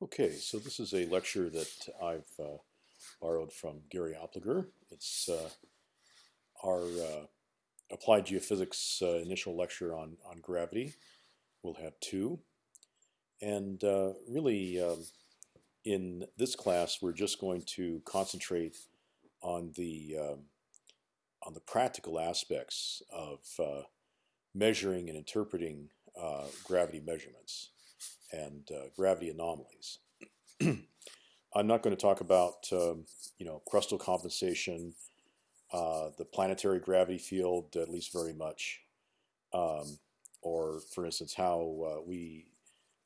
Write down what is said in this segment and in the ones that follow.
Okay, so this is a lecture that I've uh, borrowed from Gary Oppliger. It's uh, our uh, applied geophysics uh, initial lecture on, on gravity. We'll have two. And uh, really, um, in this class, we're just going to concentrate on the, um, on the practical aspects of uh, measuring and interpreting gravity measurements and uh, gravity anomalies. I'm not going to talk about um, you know crustal compensation, uh, the planetary gravity field at least very much, um, or for instance how uh, we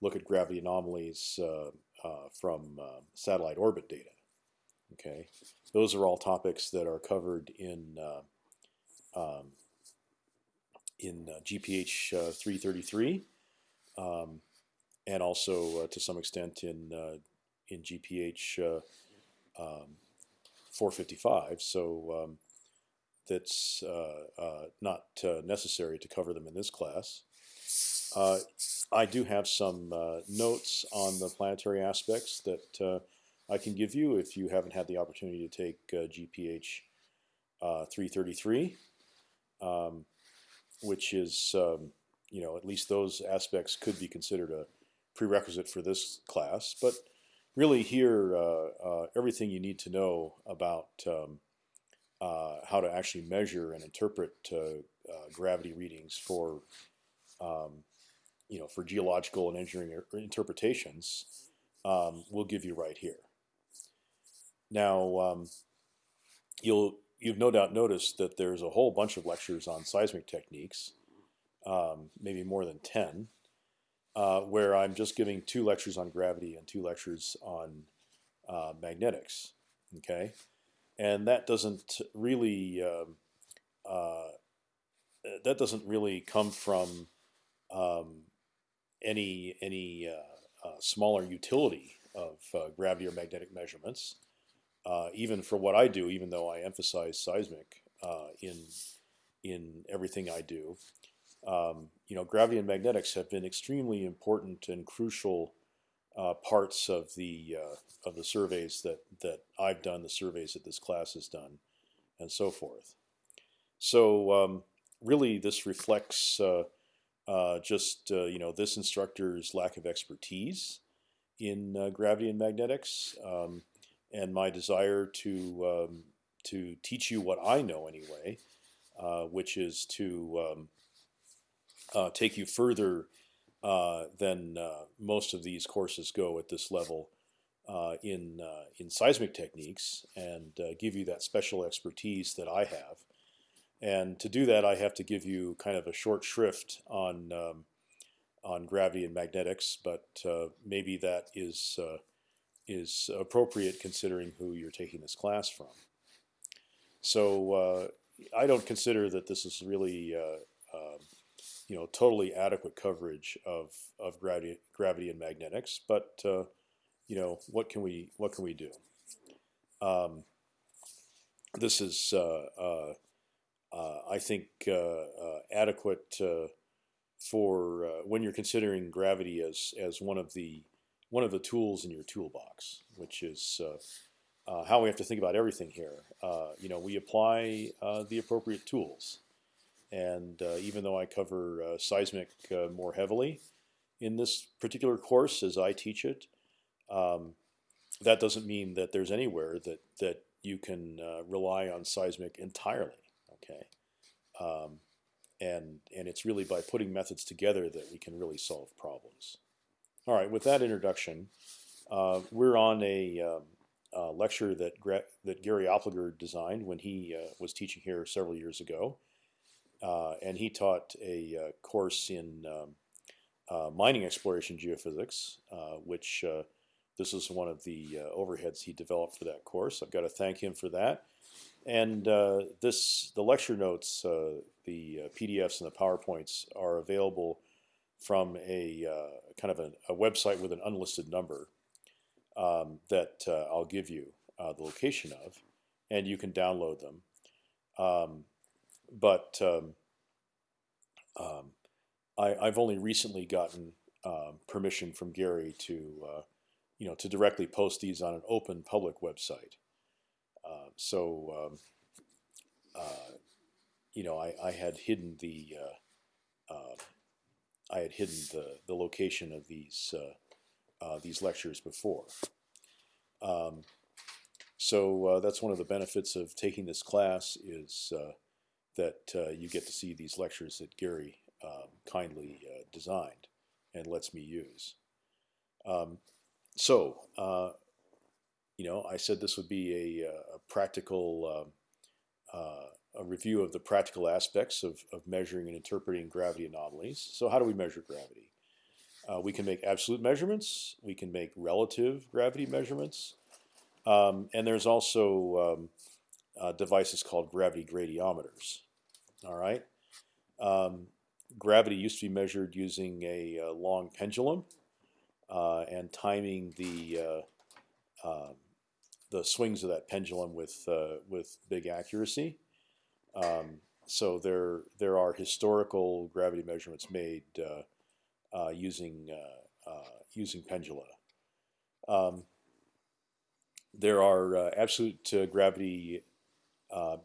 look at gravity anomalies uh, uh, from uh, satellite orbit data. Okay, those are all topics that are covered in um, in GPH 333. Um, and also uh, to some extent in uh, in GPH uh, um, 455. So um, that's not necessary to cover them in this class. I do have some notes on the planetary aspects that I can give you if you haven't had the opportunity to take GPH 333, um, which is um, you know at least those aspects could be considered a prerequisite for this class. But really here, uh, uh, everything you need to know about um, uh, how to actually measure and interpret gravity readings for um, you know, for geological and engineering interpretations, um, we'll give you right here. Now, um, you'll you've no doubt noticed that there's a whole bunch of lectures on seismic techniques, um, maybe more than ten, uh, where I'm just giving two lectures on gravity and two lectures on uh, magnetics. Okay, and that doesn't really um, uh, that doesn't really come from um, any any uh, uh, smaller utility of uh, gravity or magnetic measurements. even for what I do, even though I emphasize seismic in in everything I do, um, you know, gravity and magnetics have been extremely important and crucial uh, parts of the uh, of the surveys that that I've done, the surveys that this class has done, and so forth. So um, really, this reflects uh, uh just uh, you know this instructor's lack of expertise in uh, gravity and magnetics, um, and my desire to um, to teach you what I know anyway, which is to um, take you further uh, than uh, most of these courses go at this level uh, in uh, in seismic techniques, and give you that special expertise that I have. And to do that, I have to give you kind of a short shrift on um, on gravity and magnetics, but maybe that is is appropriate considering who you're taking this class from. So I don't consider that this is really uh, um, you know totally adequate coverage of of gravity gravity and magnetics, but uh, you know what can we what can we do? Um, this is uh, uh, uh I think uh, adequate for when you're considering gravity as as one of the one of the tools in your toolbox, which is how we have to think about everything here. you know, we apply the appropriate tools. And uh, even though I cover uh, seismic uh, more heavily in this particular course as I teach it, um, that doesn't mean that there's anywhere that that you can uh, rely on seismic entirely. Okay, um, and and it's really by putting methods together that we can really solve problems. All right, with that introduction, uh, we're on a um, uh, lecture that that Gary Oppliger designed when he was teaching here several years ago. Uh, and he taught a uh, course in um, uh, mining exploration geophysics, which this is one of the overheads he developed for that course. I've got to thank him for that. And this, the lecture notes, the PDFs and the PowerPoints are available from a kind of a, a, website with an unlisted number um, that I'll give you the location of, and you can download them. Um, but um, um, I, have only recently gotten um, permission from Gary to, uh, you know, to directly post these on an open public website. Uh, so, um, uh, you know, I, I had hidden the uh, uh, I had hidden the the location of these uh, these lectures before. Um, so that's one of the benefits of taking this class is that uh, you get to see these lectures that Gary um, kindly uh, designed and lets me use. Um, so, uh, you know, I said this would be a, a practical um, uh, a review of the practical aspects of, of measuring and interpreting gravity anomalies. So how do we measure gravity? Uh, we can make absolute measurements. We can make relative gravity measurements. Um, and there's also um, uh, devices called gravity gradiometers. All right. Um, gravity used to be measured using a, a long pendulum uh, and timing the uh, um, the swings of that pendulum with uh, with big accuracy. Um, so there there are historical gravity measurements made uh, uh, using using pendula. Um, there are absolute gravity Uh,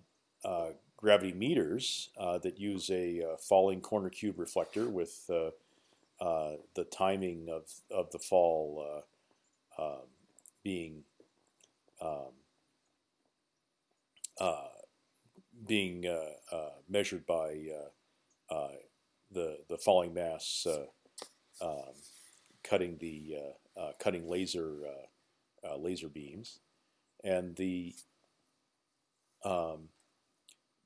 uh, gravity meters uh, that use a uh, falling corner cube reflector with uh, uh the timing of, of the fall um, being um, being measured by the the falling mass um, cutting the cutting laser laser beams, and the um,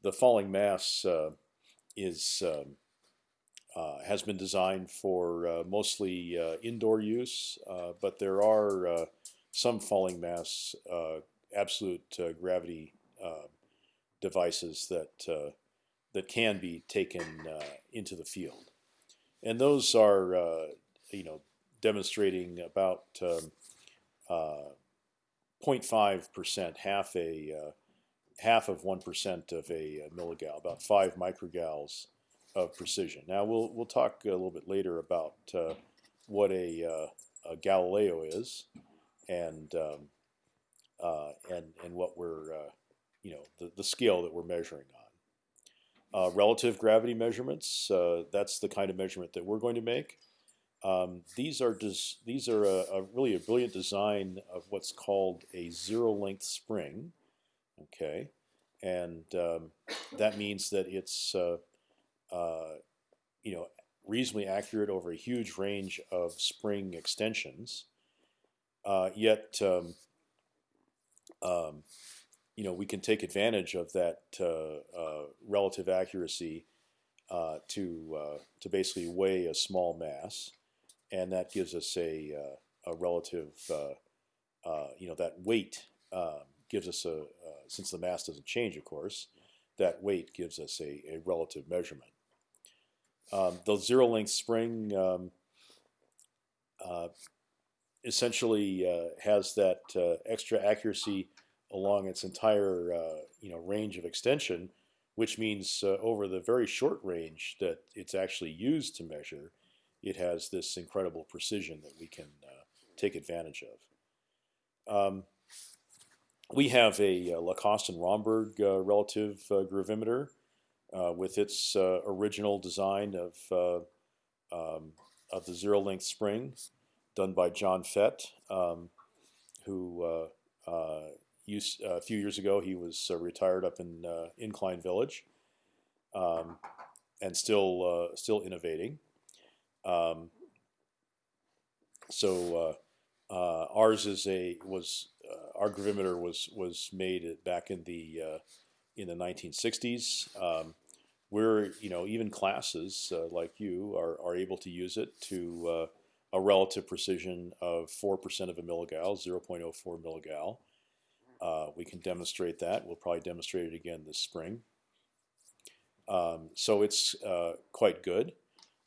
the falling mass uh, is um, uh, has been designed for uh, mostly uh, indoor use, uh, but there are some falling mass absolute gravity devices that that can be taken into the field, and those are you know demonstrating about 0.5 um, percent, half a half of one percent of a, milligal, about five microgals of precision. Now we'll we'll talk a little bit later about uh, what a, uh, a, Galileo is, and um, uh, and and what we're uh, you know the the scale that we're measuring on. Uh, relative gravity measurements. Uh, that's the kind of measurement that we're going to make. Um, these are these are a, a, really a brilliant design of what's called a zero length spring. Okay, and um, that means that it's uh, uh, you know reasonably accurate over a huge range of spring extensions. Uh, yet, um, um, you know, we can take advantage of that uh, uh, relative accuracy uh, to to basically weigh a small mass, and that gives us a a relative you know that weight um, gives us a, since the mass doesn't change, of course, that weight gives us a, a relative measurement. Um, the zero length spring um, uh, essentially uh, has that uh, extra accuracy along its entire uh, you know range of extension, which means uh, over the very short range that it's actually used to measure, it has this incredible precision that we can take advantage of. Um, we have a, uh, Lacoste and Romberg uh, relative uh, gravimeter with its original design of um, of the zero length spring, done by John Fett, um, who used a few years ago he was retired up in Incline Village, um, and still still innovating. Um, so uh, uh, ours is a was our gravimeter was was made back in the uh, in the 1960s. Um, we're you know even classes uh, like you are, are able to use it to uh, a relative precision of four percent of a milligal, 0.04 milligal. Uh, we can demonstrate that. We'll probably demonstrate it again this spring. Um, so it's uh, quite good.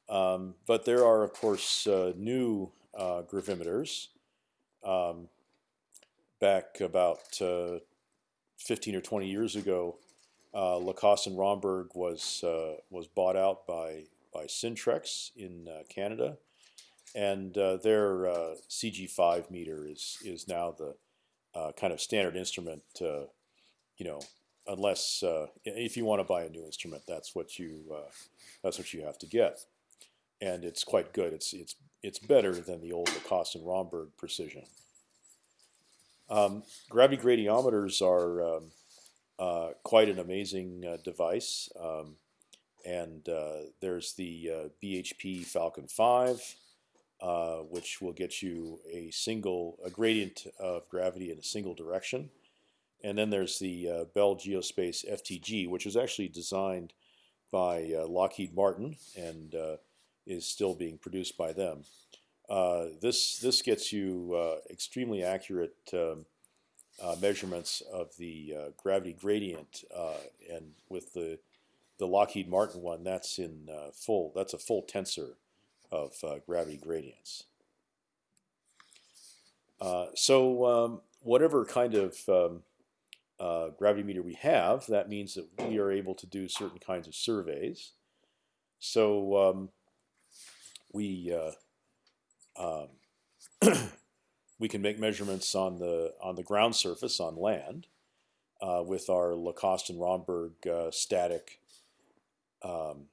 Um, but there are of course uh, new gravimeters. Um, back about uh, 15 or 20 years ago, uh, Lacoste and Romberg was uh, was bought out by by Scintrex in uh, Canada, and uh, their uh, CG5 meter is is now the kind of standard instrument. You know, unless if you want to buy a new instrument, that's what you that's what you have to get, and it's quite good. It's it's it's better than the old Lacoste and Romberg precision. Um, gravity gradiometers are um, uh, quite an amazing uh, device, um, and uh, there's the uh, BHP Falcon 5, uh, which will get you a single a gradient of gravity in a single direction. And then there's the uh, Bell Geospace FTG, which was actually designed by Lockheed Martin and is still being produced by them. Uh, this this gets you uh, extremely accurate um, uh, measurements of the gravity gradient, and with the the Lockheed Martin one, that's in full. That's a full tensor of gravity gradients. so um, whatever kind of um, uh, gravity meter we have, that means that we are able to do certain kinds of surveys. So um, we uh, um, we can make measurements on the on the ground surface on land uh, with our Lacoste and Romberg uh, static um,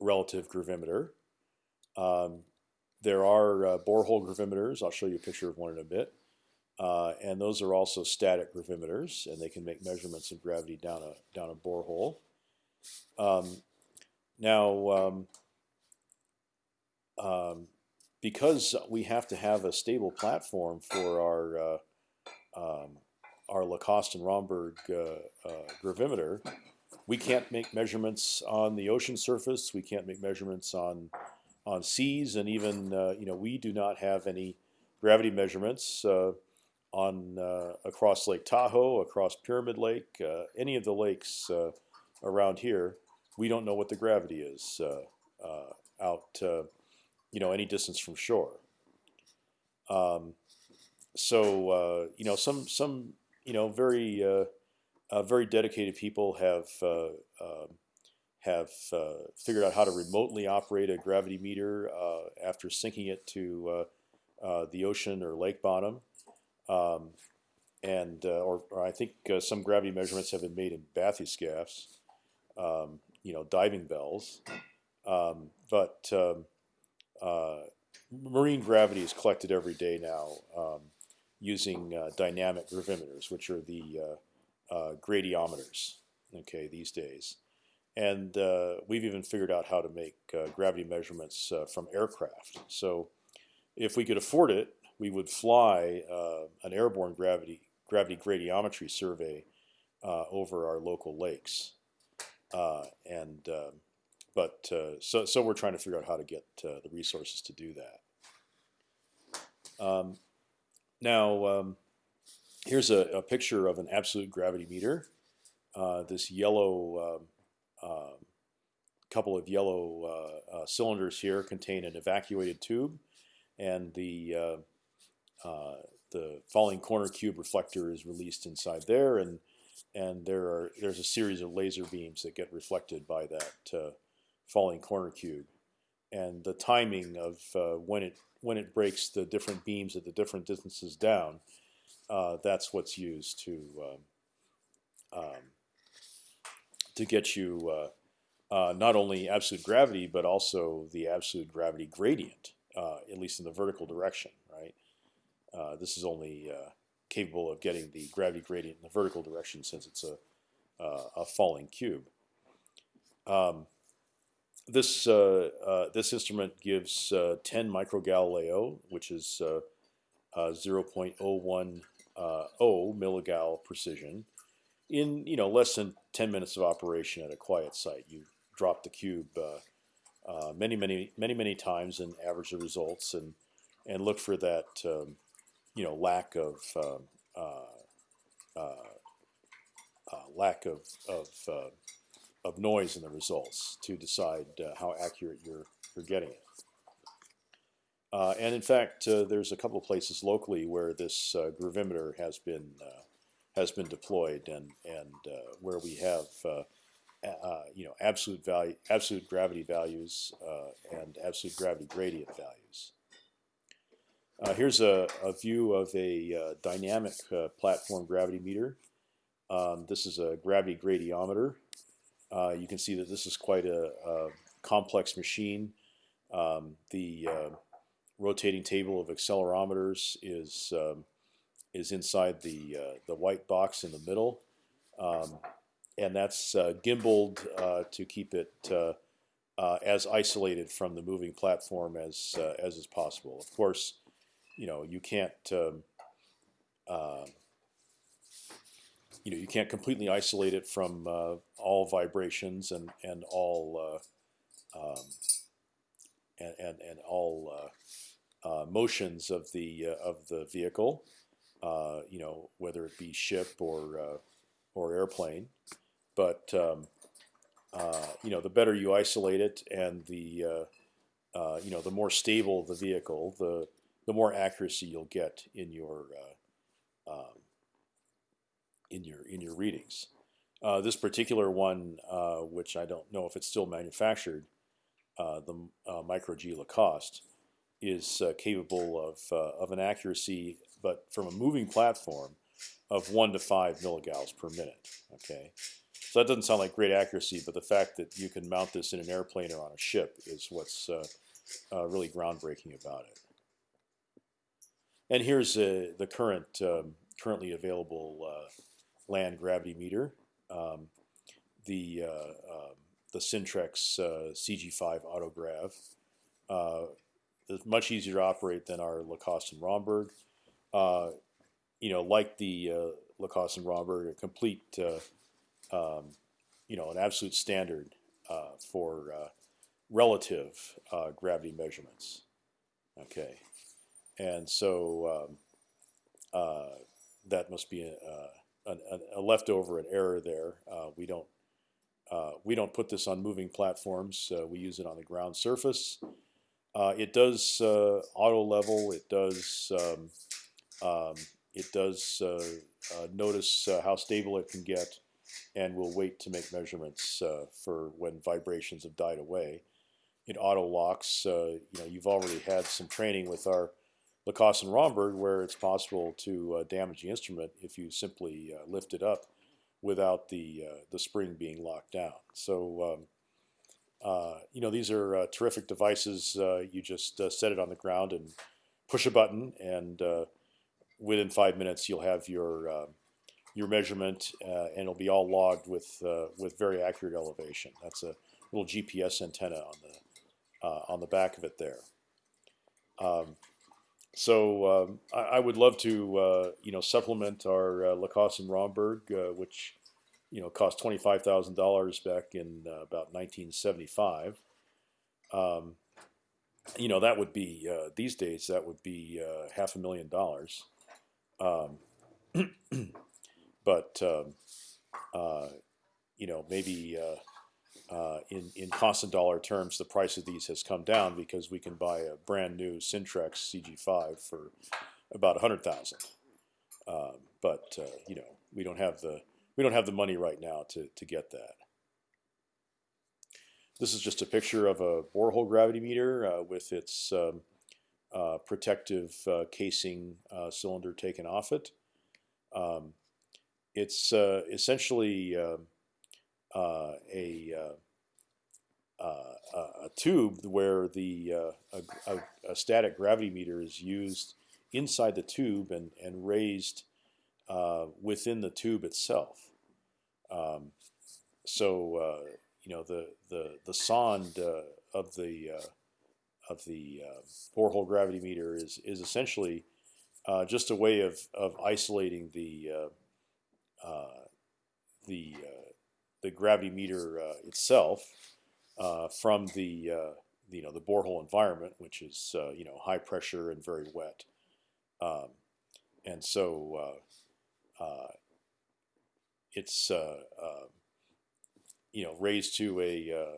relative gravimeter. Um, there are uh, borehole gravimeters. I'll show you a picture of one in a bit. Uh, and those are also static gravimeters, and they can make measurements of gravity down a down a borehole. Um, now, um, um, because we have to have a stable platform for our uh, um, our Lacoste and Romberg uh, uh, gravimeter, we can't make measurements on the ocean surface. We can't make measurements on on seas, and even uh, you know we do not have any gravity measurements uh, on uh, across Lake Tahoe, across Pyramid Lake, any of the lakes around here, we don't know what the gravity is out, you know, any distance from shore. Um, so you know, some some you know very very dedicated people have um, have figured out how to remotely operate a gravity meter after sinking it to the ocean or lake bottom. Um, and uh, or, or, I think uh, some gravity measurements have been made in bathyscaphs, um, you know, diving bells. Um, but um, uh, marine gravity is collected every day now um, using uh, dynamic gravimeters, which are the uh, uh, gradiometers. Okay, these days, and we've even figured out how to make gravity measurements from aircraft. So, if we could afford it, we would fly uh, an airborne gravity gravity gradiometry survey uh, over our local lakes, uh, and um, but uh, so so we're trying to figure out how to get uh, the resources to do that. Um, now um, here's a, a, picture of an absolute gravity meter. Uh, this yellow um, um, couple of yellow cylinders here contain an evacuated tube, and the uh, the falling corner cube reflector is released inside there, and and there are there's a series of laser beams that get reflected by that uh, falling corner cube, and the timing of uh, when it when it breaks the different beams at the different distances down, uh, that's what's used to um, um, to get you uh, uh, not only absolute gravity but also the absolute gravity gradient, at least in the vertical direction, right? This is only capable of getting the gravity gradient in the vertical direction since it's a, uh, a falling cube. Um, this this instrument gives 10 microgalileo, which is 0.010 milligal precision in you know less than 10 minutes of operation at a quiet site. You drop the cube uh, uh, many, many, many, many times and average the results and and look for that um, you know lack of uh, uh, uh, lack of of, uh, of noise in the results to decide uh, how accurate you're you're getting it. Uh, and in fact, there's a couple of places locally where this gravimeter has been has been deployed, and and where we have you know absolute value, absolute gravity values, and absolute gravity gradient values. Uh, here's a, a, view of a uh, dynamic uh, platform gravity meter. Um, this is a gravity gradiometer. Uh, you can see that this is quite a, a complex machine. Um, the uh, rotating table of accelerometers is um, is inside the uh, the white box in the middle, um, and that's gimbaled to keep it as isolated from the moving platform as as is possible. Of course you know you can't um, uh, you know you can't completely isolate it from uh, all vibrations and and all uh, um, and, and, and all uh, uh, motions of the uh, of the vehicle you know whether it be ship or or airplane. But um, you know the better you isolate it and the you know the more stable the vehicle the the more accuracy you'll get in your uh, in your in your readings. Uh, this particular one, uh, which I don't know if it's still manufactured, uh, the uh, Micro G Lacoste, is uh, capable of of an accuracy, but from a moving platform, of one to five milligals per minute. Okay, so that doesn't sound like great accuracy, but the fact that you can mount this in an airplane or on a ship is what's really groundbreaking about it. And here's uh, the current um, currently available uh, land gravity meter. Um, the uh, um, the Scintrex uh, CG5 autograv uh, is much easier to operate than our Lacoste and Romberg. Uh, you know, like the Lacoste and Romberg, a complete um, you know an absolute standard for relative gravity measurements. Okay and so um, uh, that must be a, a, leftover, an error there. Uh, we don't uh, we don't put this on moving platforms. Uh, we use it on the ground surface. Uh, it does uh, auto level. It does um, um, it does notice how stable it can get, and will wait to make measurements for when vibrations have died away. It auto locks. you know, you've already had some training with our Lacoste and Romberg, where it's possible to uh, damage the instrument if you simply uh, lift it up without the uh, the spring being locked down. So, um, uh, you know, these are uh, terrific devices. Uh, you just set it on the ground and push a button, and within five minutes you'll have your your measurement, and it'll be all logged with with very accurate elevation. That's a little GPS antenna on the on the back of it there. Um, so um, I, I, would love to uh, you know supplement our uh, Lacoste and Romberg, uh, which you know cost twenty five thousand dollars back in uh, about nineteen seventy five. Um, you know that would be uh, these days that would be uh, half a million dollars. Um, but um, you know maybe uh, in in constant dollar terms, the price of these has come down because we can buy a brand new Scintrex CG5 for about a hundred thousand. Um, but uh, you know, we don't have the we don't have the money right now to to get that. This is just a picture of a borehole gravity meter uh, with its um, uh, protective uh, casing cylinder taken off it. Um, it's essentially um, uh, a, uh, uh, a tube where the a, a, a, static gravity meter is used inside the tube and, and raised within the tube itself. Um, so you know the the the sonde of the of the uh, borehole gravity meter is is essentially uh, just a way of of isolating the uh, the the gravity meter uh, itself uh, from the uh, you know the borehole environment, which is you know high pressure and very wet, um, and so it's you know raised to a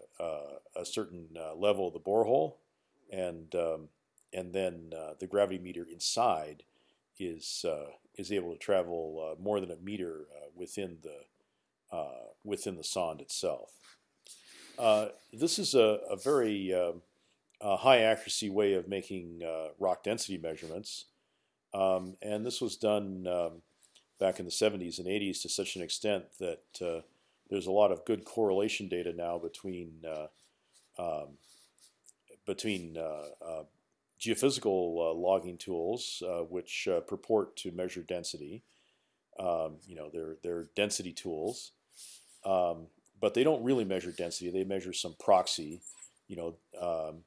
a certain level of the borehole, and um, and then the gravity meter inside is is able to travel more than a meter within the uh, within the sonde itself. Uh, this is a, a very um, high accuracy way of making uh, rock density measurements, um, and this was done um, back in the 70s and 80s to such an extent that uh, there's a lot of good correlation data now between uh, um, between uh, uh, geophysical logging tools, which purport to measure density. Um, you know, they're they're density tools, um, but they don't really measure density. They measure some proxy. You know, um,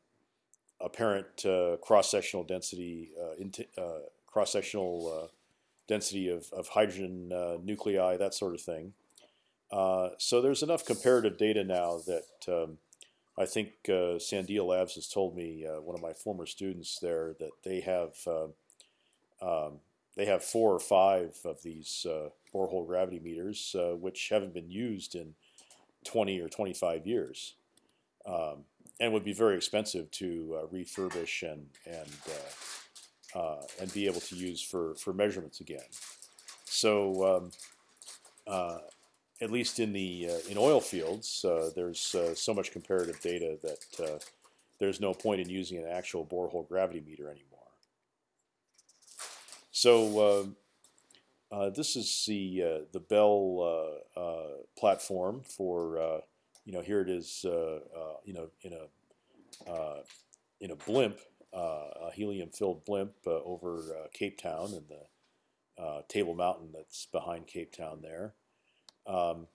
apparent uh, cross-sectional density, uh, uh, cross-sectional density of, of hydrogen nuclei, that sort of thing. so there's enough comparative data now that um, I think uh, Sandia Labs has told me, uh, one of my former students there, that they have uh, um, they have four or five of these borehole gravity meters, which haven't been used in 20 or 25 years. Um, and would be very expensive to uh, refurbish and and uh, uh, and be able to use for for measurements again. So um, uh, at least in the uh, in oil fields, uh, there's so much comparative data that there's no point in using an actual borehole gravity meter anymore. So um, this is the the Bell platform for you know, here it is, uh, uh, you know, in a uh, in a blimp, a helium-filled blimp over Cape Town and the Table Mountain that's behind Cape Town there. Um,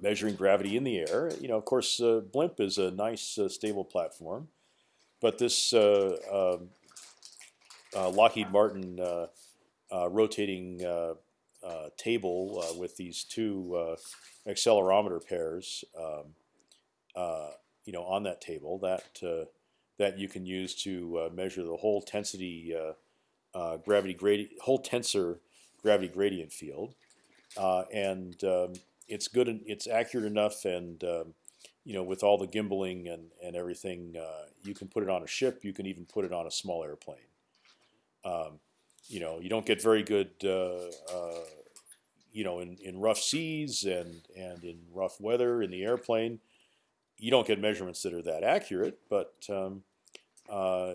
measuring gravity in the air. You know, of course, uh, blimp is a nice uh, stable platform, but this uh, um, Lockheed Martin rotating table with these two accelerometer pairs, um, uh, you know, on that table that uh, that you can use to uh, measure the whole tensity gravity gradient, whole tensor gravity gradient field, and um, it's good and it's accurate enough and um, you know, with all the gimbaling and and everything, uh, you can put it on a ship. You can even put it on a small airplane. Um, you know, you don't get very good uh, uh, you know, in, in rough seas and and in rough weather in the airplane, you don't get measurements that are that accurate. But um, uh,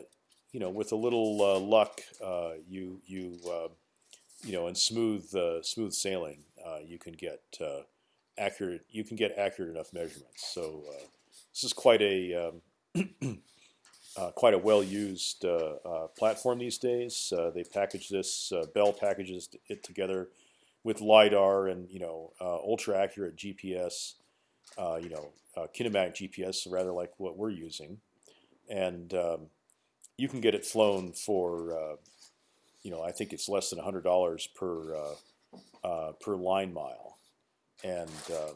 you know, with a little uh, luck, uh, you you uh, you know, in smooth uh, smooth sailing, you can get accurate. You can get accurate enough measurements. So this is quite a um, quite a well used platform these days. they package this. Bell packages it together with lidar and you know uh, ultra accurate GPS, uh, you know uh, kinematic GPS, rather like what we're using, and um, you can get it flown for you know I think it's less than hundred dollars per per line mile, and um,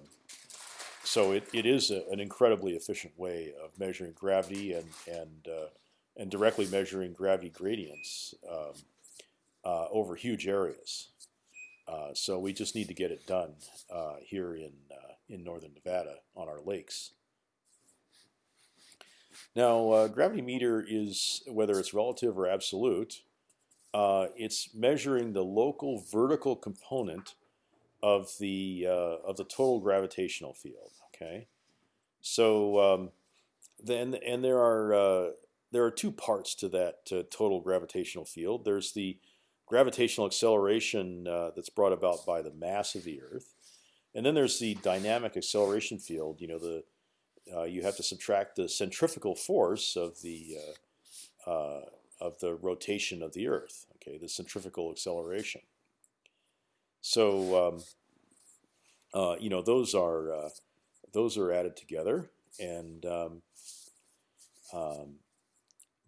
so it, it is a, an incredibly efficient way of measuring gravity and and uh, and directly measuring gravity gradients um, uh, over huge areas. Uh, so we just need to get it done uh, here in uh, in northern Nevada on our lakes. Now, uh, gravity meter is whether it's relative or absolute. Uh, it's measuring the local vertical component of the of the total gravitational field. Okay, so um, then and there are there are two parts to that total gravitational field. There's the gravitational acceleration uh, that's brought about by the mass of the Earth, and then there's the dynamic acceleration field. You know, the uh, you have to subtract the centrifugal force of the uh, uh of the rotation of the Earth. Okay, the centrifugal acceleration. So um, uh, you know those are uh, those are added together, and um, um,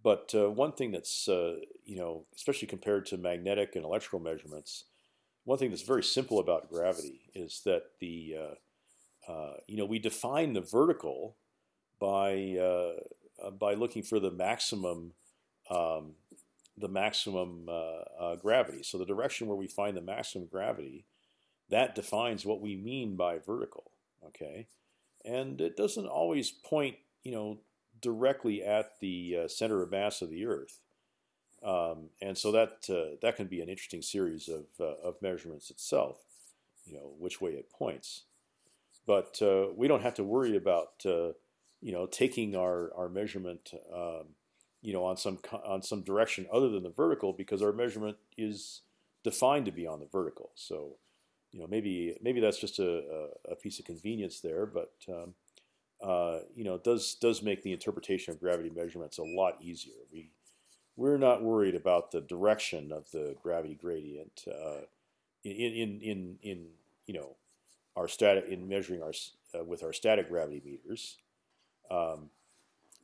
but uh, one thing that's uh, you know, especially compared to magnetic and electrical measurements, one thing that's very simple about gravity is that the uh, uh you know we define the vertical by uh, uh, by looking for the maximum um, the maximum gravity. So the direction where we find the maximum gravity, that defines what we mean by vertical. Okay, and it doesn't always point you know directly at the uh, center of mass of the Earth. Um, and so that uh, that can be an interesting series of, uh, of measurements itself, you know, which way it points. But uh, we don't have to worry about uh, you know, taking our our measurement, um, you know, on some on some direction other than the vertical because our measurement is defined to be on the vertical. So, you know, maybe maybe that's just a, a, piece of convenience there, but um, uh, you know, it does does make the interpretation of gravity measurements a lot easier. We we're not worried about the direction of the gravity gradient uh, in, in in in you know our static in measuring our uh, with our static gravity meters, um,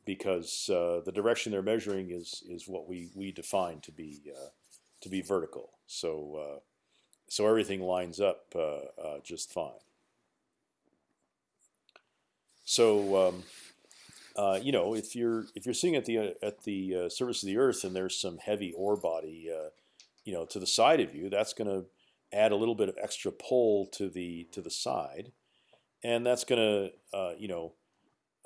because uh, the direction they're measuring is is what we we define to be uh, to be vertical. So uh, so everything lines up just fine. So um, uh, you know, if you're if you're sitting at the uh, at the uh, surface of the Earth and there's some heavy ore body, uh, you know, to the side of you, that's going to add a little bit of extra pull to the to the side, and that's going to uh, you know.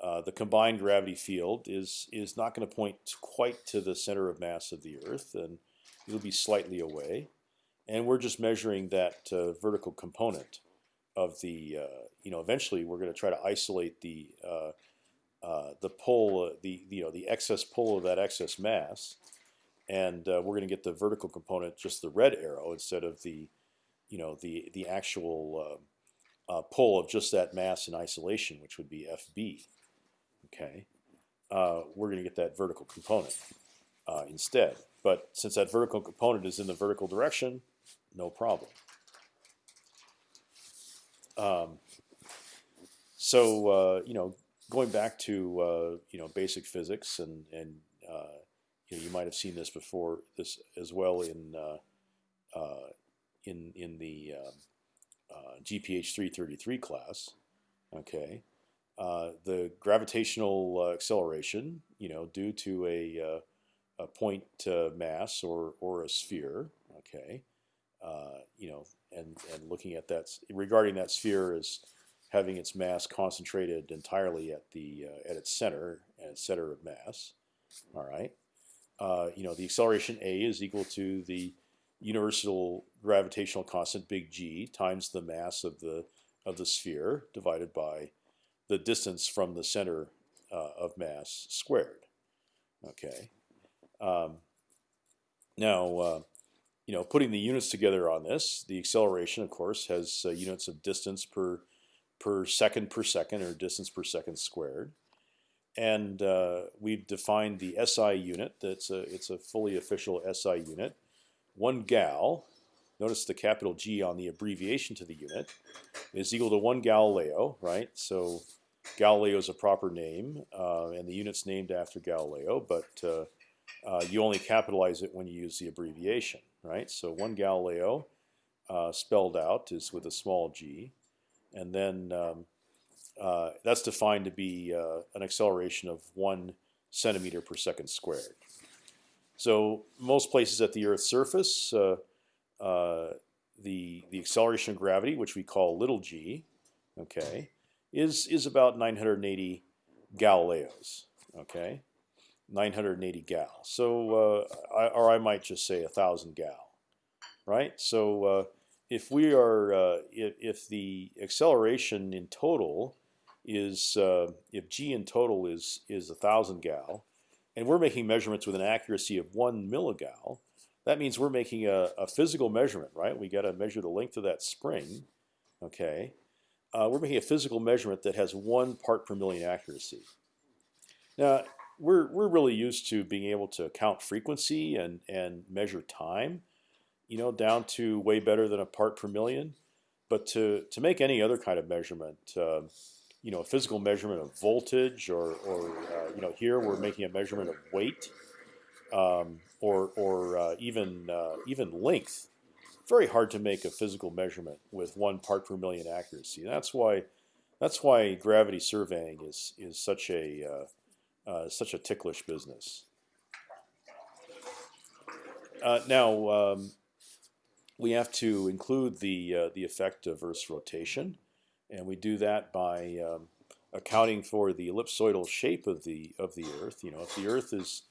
Uh, the combined gravity field is is not going to point quite to the center of mass of the Earth, and it'll be slightly away. And we're just measuring that vertical component of the you know, eventually we're going to try to isolate the uh, uh, the pull, uh, the you know the excess pull of that excess mass, and uh, we're going to get the vertical component, just the red arrow, instead of the you know the the actual uh, uh, pull of just that mass in isolation, which would be FB. Okay, we're going to get that vertical component instead. But since that vertical component is in the vertical direction, no problem. Um, so uh, you know, going back to uh, you know basic physics, and and uh, you, know, you might have seen this before this as well in uh, uh, in in the um, uh, GPH 333 class. Okay, the gravitational acceleration, you know, due to a a point mass or or a sphere. Okay, you know, and and looking at that regarding that sphere as having its mass concentrated entirely at the uh, at its center and its center of mass. All right, uh, you know the acceleration a is equal to the universal gravitational constant big G times the mass of the of the sphere divided by the distance from the center uh, of mass squared. Okay. Um, now, uh, you know, putting the units together on this, the acceleration, of course, has uh, units of distance per per second per second or distance per second squared. And uh, we've defined the SI unit. That's a it's a fully official SI unit. One gal. Notice the capital G on the abbreviation to the unit is equal to one Galileo, right? So Galileo is a proper name, uh, and the unit's named after Galileo, but uh, uh, you only capitalize it when you use the abbreviation, right? So one Galileo uh, spelled out is with a small g and then um, uh, that's defined to be uh, an acceleration of one centimeter per second squared. So most places at the Earth's surface, uh, uh the the acceleration of gravity, which we call little g, okay, is is about 980 Galileos. Okay, 980 gal. So, uh, I, or I might just say a thousand gal, right? So uh, if we are uh, if, if the acceleration in total is uh, if g in total is is a thousand gal, and we're making measurements with an accuracy of one milligal, that means we're making a, a physical measurement, right? We got to measure the length of that spring. Okay, uh, we're making a physical measurement that has one part per million accuracy. Now we're we're really used to being able to count frequency and and measure time you know, down to way better than a part per million. But to to make any other kind of measurement, uh, you know, a physical measurement of voltage, or or uh, you know, here we're making a measurement of weight, um, or or uh, even uh, even length. Very hard to make a physical measurement with one part per million accuracy. That's why that's why gravity surveying is is such a uh, such a ticklish business. Uh, now, um, we have to include the uh, the effect of Earth's rotation, and we do that by um, accounting for the ellipsoidal shape of the of the Earth. You know, if the Earth is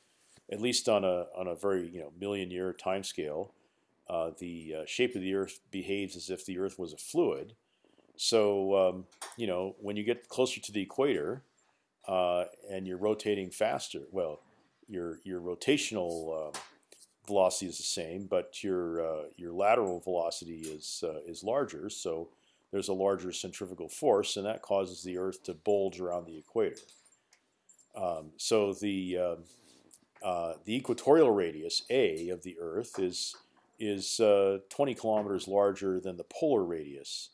at least on a on a very you know million year time scale, uh, the uh, shape of the Earth behaves as if the Earth was a fluid. So um, you know, when you get closer to the equator, uh, and you're rotating faster. Well, your your rotational uh, velocity is the same, but your uh, your lateral velocity is uh, is larger. So there's a larger centrifugal force, and that causes the Earth to bulge around the equator. Um, so the um, uh, the equatorial radius A of the Earth is is uh, 20 kilometers larger than the polar radius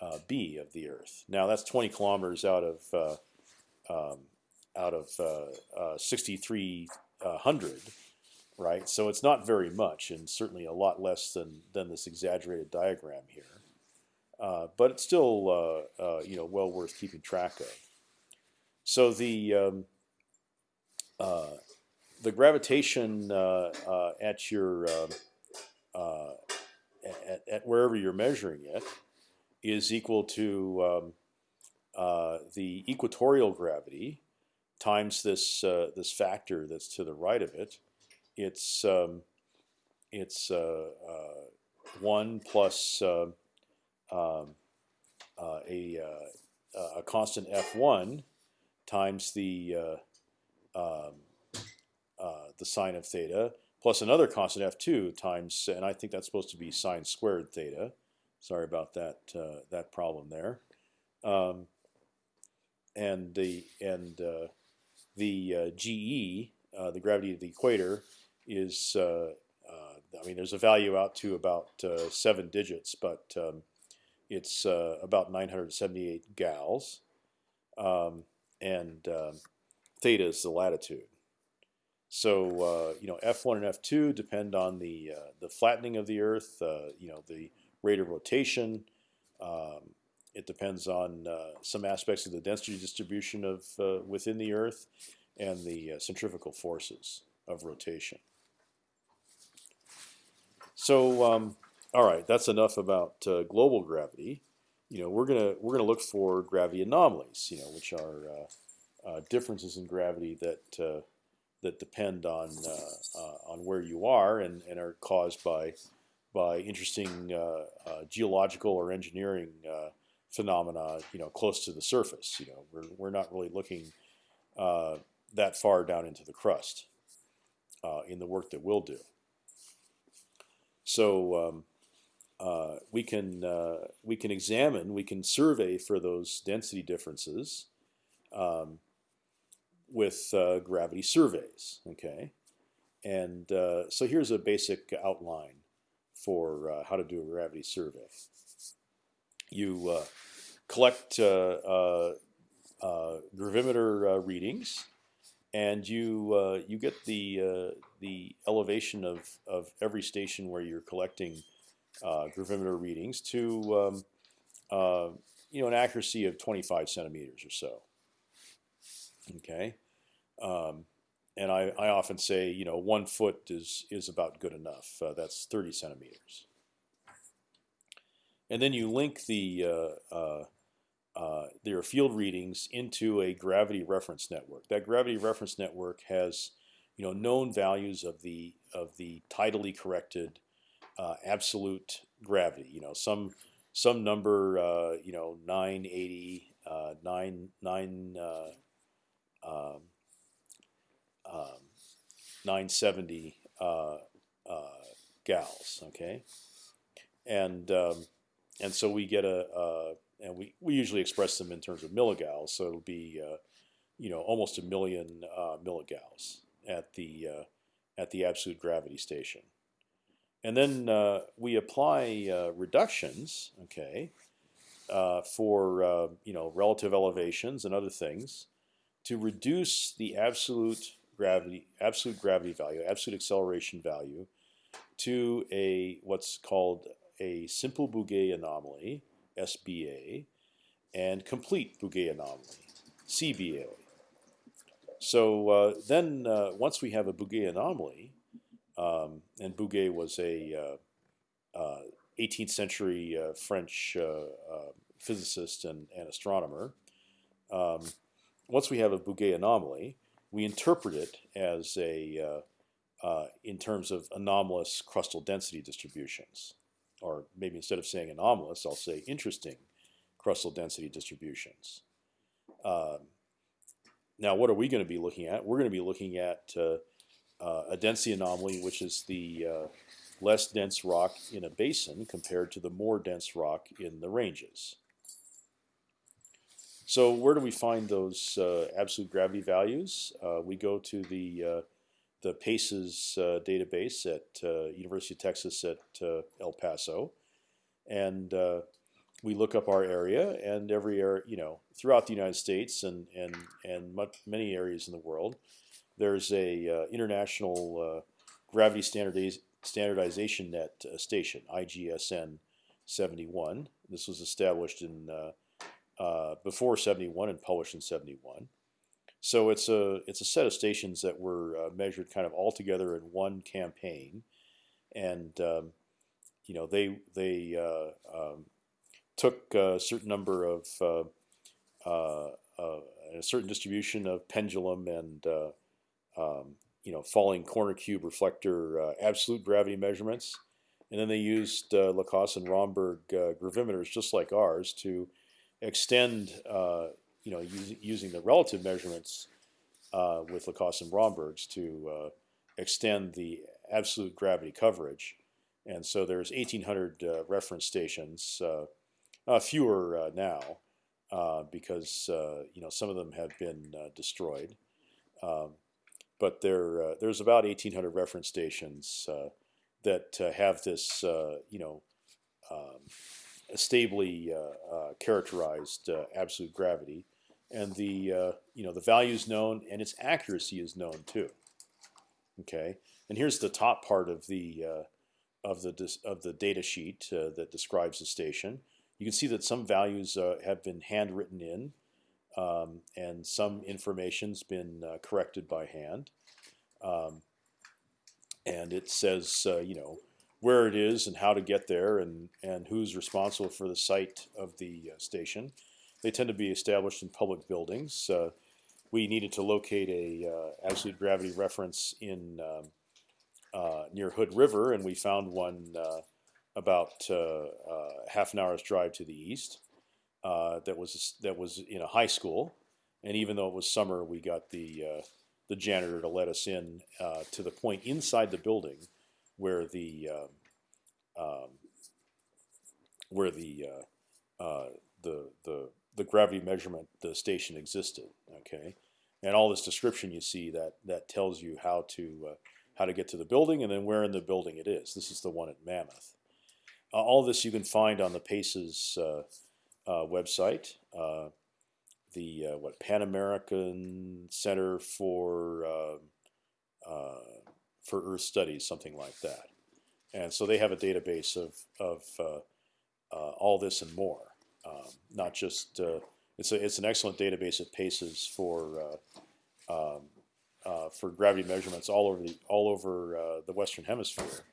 uh, B of the Earth. Now that's 20 kilometers out of uh, um, out of uh, uh, 6,300, right? So it's not very much, and certainly a lot less than than this exaggerated diagram here. Uh, but it's still you know well worth keeping track of. So the um, the gravitation at your um, at, at, wherever you're measuring it is equal to um, uh, the equatorial gravity times this uh, this factor that's to the right of it. It's um, it's uh, uh one plus um, uh, a uh, a constant f one times the um, the sine of theta plus another constant f two times, and I think that's supposed to be sine squared theta. Sorry about that uh, that problem there. Um, and the and uh, the uh, GE, uh, the gravity of the equator, is uh, uh, I mean there's a value out to about seven digits, but um, it's about 978 gals, um, and um, theta is the latitude. So you know f1 and f2 depend on the the flattening of the Earth, you know the rate of rotation. Um, it depends on uh, some aspects of the density distribution of uh, within the Earth and the uh, centrifugal forces of rotation. So, um, all right, that's enough about uh, global gravity. You know, we're gonna we're gonna look for gravity anomalies. You know, which are uh, uh, differences in gravity that that depend on on where you are and, and are caused by by interesting uh, uh, geological or engineering uh, phenomena, you know, close to the surface. You know, we're we're not really looking that far down into the crust in the work that we'll do. So um, uh, we can uh, we can examine, we can survey for those density differences um, with uh, gravity surveys. Okay, and so here's a basic outline for uh, how to do a gravity survey. You uh, collect uh, gravimeter readings, and you you get the the elevation of of every station where you're collecting gravimeter readings to um, you know an accuracy of 25 centimeters or so. Okay. Um, and I, I often say, you know, one foot is is about good enough. Uh, that's 30 centimeters. And then you link the uh, uh, uh, their field readings into a gravity reference network. That gravity reference network has, you know, known values of the of the tidally corrected uh, absolute gravity. You know, some some number, uh, you know, 980, uh, 9 9 um, um, 970 uh, uh, gals. Okay, and um, and so we get a, a, and we we usually express them in terms of pracoulombs. So it'll be uh, you know almost a million uh, milligals at the uh, at the absolute gravity station. And then uh, we apply uh, reductions, okay, uh, for you know relative elevations and other things, to reduce the absolute gravity, absolute gravity value, absolute acceleration value, to a what's called a simple Bouguer anomaly (SBA) and complete Bouguer anomaly (CBA). So uh, then, uh, once we have a Bouguer anomaly, um, and Bouguer was a 18th uh, uh, century uh, French physicist and, and astronomer. Um, once we have a Bouguer anomaly, we interpret it as a in terms of anomalous crustal density distributions, or maybe instead of saying anomalous, I'll say interesting crustal density distributions. Um, now, what are we going to be looking at? We're going to be looking at uh, uh, a density anomaly, which is the uh, less dense rock in a basin compared to the more dense rock in the ranges. So where do we find those uh, absolute gravity values? Uh, we go to the uh, the PACES database at University of Texas at El Paso, and we look up our area and every area, you know, throughout the United States and and and much, many areas in the world, there's a uh, international uh, gravity standardiz standardization net uh, station, IGSN 71. This was established in uh, uh, before 71 and published in 71. So it's a it's a set of stations that were uh, measured kind of all together in one campaign, and um, you know they they um, took a certain number of uh, uh, uh, a certain distribution of pendulum and um, you know falling corner cube reflector absolute gravity measurements, and then they used LaCoste and Romberg gravimeters just like ours to extend you know using, using the relative measurements with Lacoste and Romberg's to extend the absolute gravity coverage. And so there's 1,800 uh, reference stations uh, uh, fewer uh, now uh, because you know some of them have been destroyed. Um, but there, there's about 1,800 reference stations that have this, you know, um, stably characterized absolute gravity, and the you know the value is known and its accuracy is known too. Okay, and here's the top part of the of the of the data sheet uh, that describes the station. You can see that some values uh, have been handwritten in, um, and some information's been uh, corrected by hand. Um, and it says, uh, you know, where it is and how to get there, and and who's responsible for the site of the uh, station. They tend to be established in public buildings. Uh, we needed to locate a uh, absolute gravity reference in um, near Hood River, and we found one about uh, uh, half an hour's drive to the east. Uh, that was that was in a high school, and even though it was summer, we got the the janitor to let us in to the point inside the building where the um, um where the the the the gravity measurement the station existed. Okay, and all this description you see that that tells you how to uh, how to get to the building and then where in the building it is. This is the one at Mammoth. Uh, all this you can find on the PACES uh, uh, website. the what Pan American Center for for Earth Studies, something like that. And so they have a database of of all this and more. Um, not just it's a it's an excellent database of PACES for um, uh, for gravity measurements all over the all over uh, the Western Hemisphere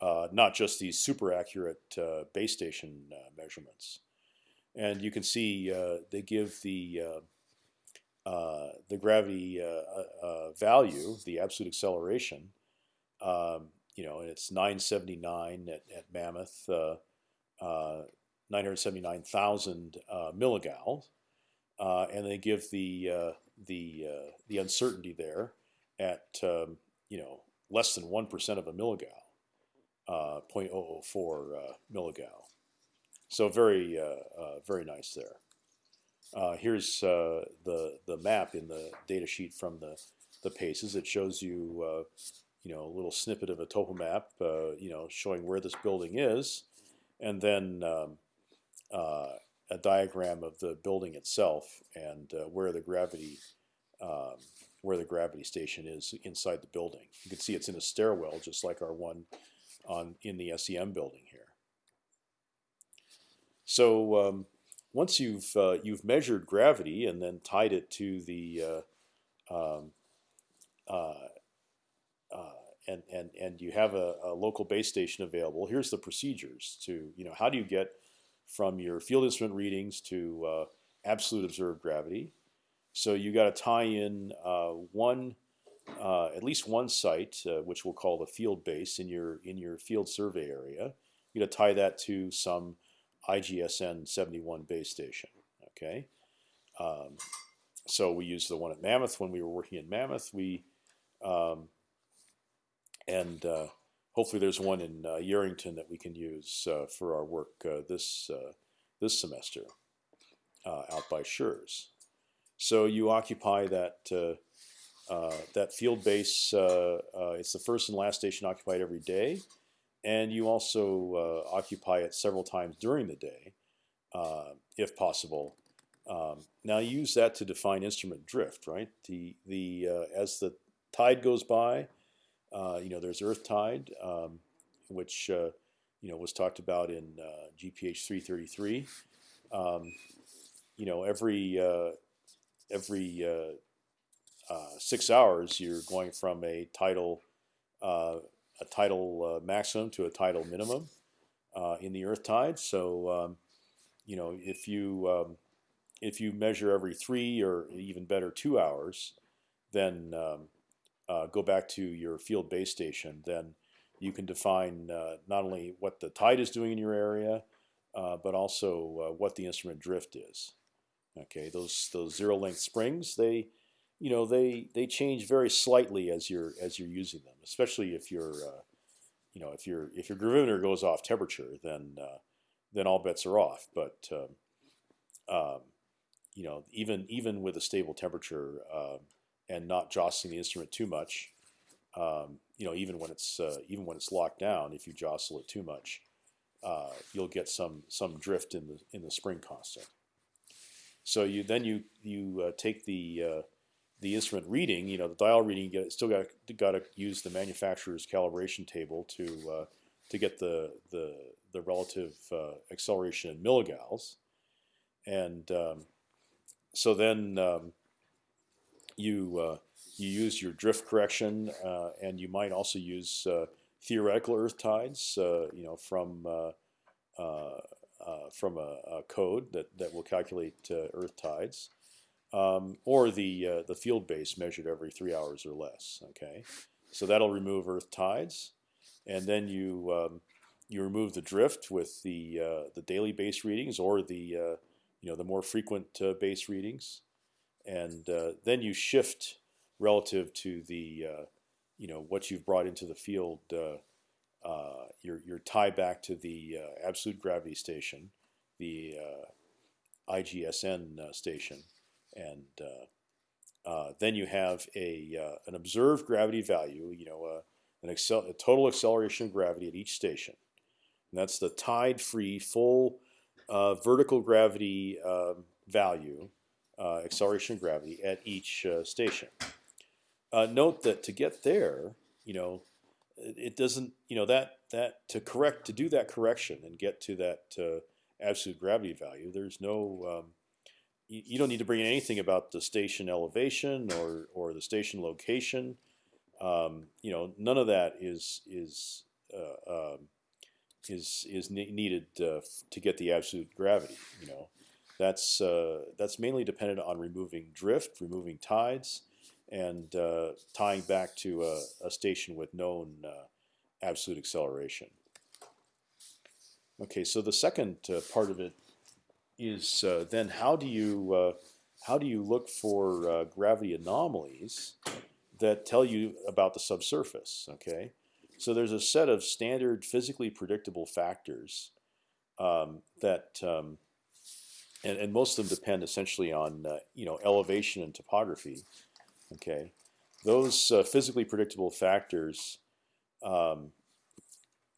uh, not just these super accurate uh, base station uh, measurements. And you can see uh, they give the uh, the gravity value, the absolute acceleration. Um, you know, it's 979 at, at Mammoth, 979,000 milligals, and they give the the the uncertainty there at um, you know less than one percent of a milligal uh, 0.004 uh, milligals. So very uh, very nice there. here's the the map in the data sheet from the the paces. It shows you you know a little snippet of a topo map, you know showing where this building is, and then um, a diagram of the building itself and uh, where the gravity um, where the gravity station is inside the building. You can see it's in a stairwell, just like our one on in the SEM building here. So um, once you've uh, you've measured gravity and then tied it to the uh, um, uh, uh, and and and you have a, a, local base station available. Here's the procedures to you know how do you get from your field instrument readings to uh, absolute observed gravity. So you got to tie in uh, one uh, at least one site, uh, which we'll call the field base in your in your field survey area. You're going to tie that to some IGSN 71 base station. Okay, um, so we used the one at Mammoth when we were working in Mammoth. We um, and uh, hopefully there's one in uh, Yerington that we can use uh, for our work uh, this uh, this semester uh, out by Schurz. So you occupy that that field base. it's the first and last station occupied every day, and you also occupy it several times during the day, if possible. Um, now use that to define instrument drift, right? The the as the tide goes by, uh, you know, there's Earth tide, um, which uh, you know was talked about in uh, GPH 333. Um, you know, every uh, every uh, uh, six hours, you're going from a tidal a tidal maximum to a tidal minimum in the Earth tide. So, um, you know, if you um, if you measure every three or even better two hours, then um, uh, go back to your field base station, then you can define uh, not only what the tide is doing in your area, uh, but also uh, what the instrument drift is. Okay, those those zero length springs, they, you know, they they change very slightly as you're as you're using them, especially if you're, uh, you know, if your if your gravimeter goes off temperature, then uh, then all bets are off. But um, um, you know, even even with a stable temperature, um, and not jostling the instrument too much. Um, you know, even when it's uh, even when it's locked down, if you jostle it too much, uh, you'll get some some drift in the in the spring constant. So you then you you uh, take the uh, the instrument reading, you know, the dial reading. You still got got to use the manufacturer's calibration table to uh, to get the the the relative uh, acceleration in milligals, and um, so then. Um, you uh, you use your drift correction, uh, and you might also use uh, theoretical earth tides, you know, from from a, a, code that that will calculate earth tides. Um, or the uh, the field base measured every three hours or less. Okay, so that'll remove earth tides, and then you um, you remove the drift with the uh, the daily base readings or the uh, you know the more frequent base readings and uh, then you shift relative to the uh, you know what you've brought into the field. Uh, uh your your tie back to the uh, absolute gravity station, the uh, IGSN station, and then you have a an observed gravity value. You know an a total acceleration of gravity at each station. And that's the tide-free full vertical gravity um, value uh, acceleration of gravity at each uh, station. Uh, note that to get there, you know, it doesn't, you know, that that to correct to do that correction and get to that uh, absolute gravity value, there's no, um, you, you, don't need to bring in anything about the station elevation or or the station location. Um, you know, none of that is is uh, um, is is ne needed uh, to get the absolute gravity. You know, that's uh, that's mainly dependent on removing drift, removing tides, and uh, tying back to a, a station with known uh, absolute acceleration. Okay, so the second part of it is then how do you how do you look for gravity anomalies that tell you about the subsurface? Okay, so there's a set of standard physically predictable factors um, that um, and, and most of them depend essentially on uh, you know elevation and topography. Okay, those uh, physically predictable factors, um,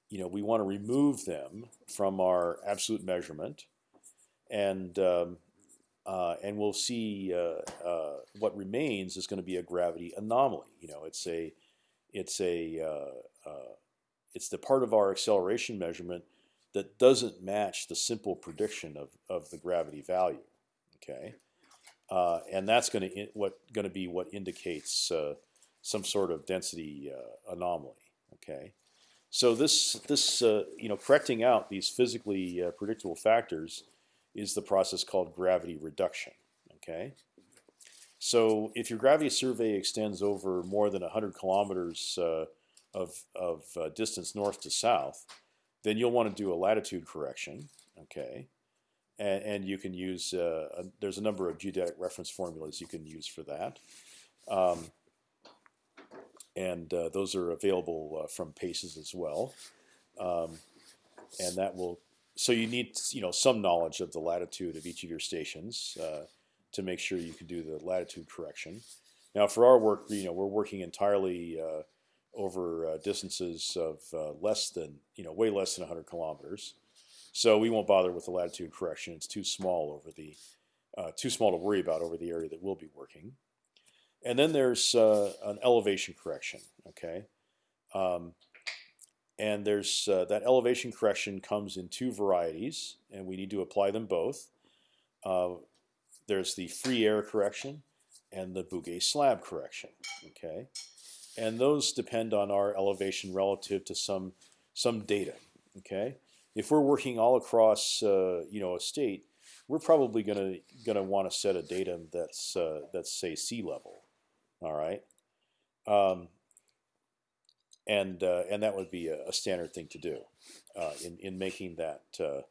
you know, we want to remove them from our absolute measurement, and um, uh, and we'll see uh, uh, what remains is going to be a gravity anomaly. You know, it's a it's a uh, it's the part of our acceleration measurement that doesn't match the simple prediction of, of the gravity value. Okay, uh, and that's going to what going to be what indicates uh, some sort of density uh, anomaly. Okay, so this this uh, you know correcting out these physically uh, predictable factors is the process called gravity reduction. Okay. So if your gravity survey extends over more than 100 kilometers uh, of, of distance north to south, then you'll want to do a latitude correction. Okay, and, and you can use. Uh, a, there's a number of geodetic reference formulas you can use for that, um, and uh, those are available uh, from PACES as well. Um, and that will. So you need you know some knowledge of the latitude of each of your stations uh, to make sure you can do the latitude correction. Now, for our work, you know, we're working entirely uh, over uh, distances of uh, less than, you know, way less than 100 kilometers. So we won't bother with the latitude correction. It's too small over the, uh, too small to worry about over the area that we'll be working. And then there's uh, an elevation correction. Okay, um, and there's uh, that elevation correction comes in two varieties, and we need to apply them both. there's the free air correction and the Bouguer slab correction. Okay, and those depend on our elevation relative to some some data. Okay, if we're working all across uh, you know a state, we're probably gonna gonna want to set a datum that's uh, that's say sea level. All right, um, and uh, and that would be a, a, standard thing to do uh, in in making that. Uh,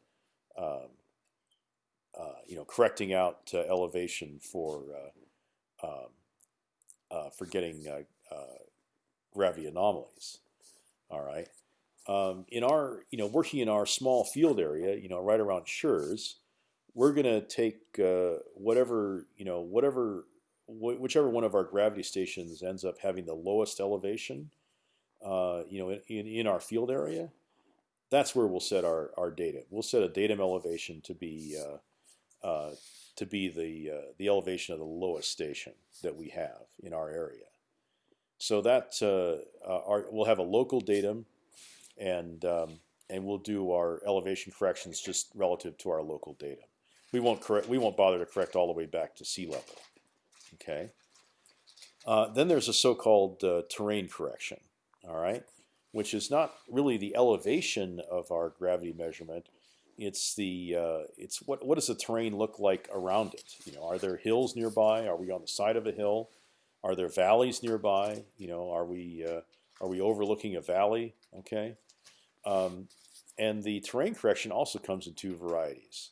um, uh, you know, correcting out elevation for um, uh, for getting uh, uh, gravity anomalies. All right. Um, in our, you know, working in our small field area, you know, right around Schurz, we're going to take uh, whatever, you know, whatever, wh whichever one of our gravity stations ends up having the lowest elevation, uh, you know, in, in our field area, that's where we'll set our, our data. We'll set a datum elevation to be uh, uh, to be the uh, the elevation of the lowest station that we have in our area. So that uh, uh, our, we'll have a local datum, and um, and we'll do our elevation corrections just relative to our local datum. We won't correct. We won't bother to correct all the way back to sea level. Okay. Uh, then there's a so-called uh, terrain correction. All right, which is not really the elevation of our gravity measurement, it's the uh, it's what what does the terrain look like around it? You know, are there hills nearby? Are we on the side of a hill? Are there valleys nearby? You know, are we uh, are we overlooking a valley? Okay, um, and the terrain correction also comes in two varieties.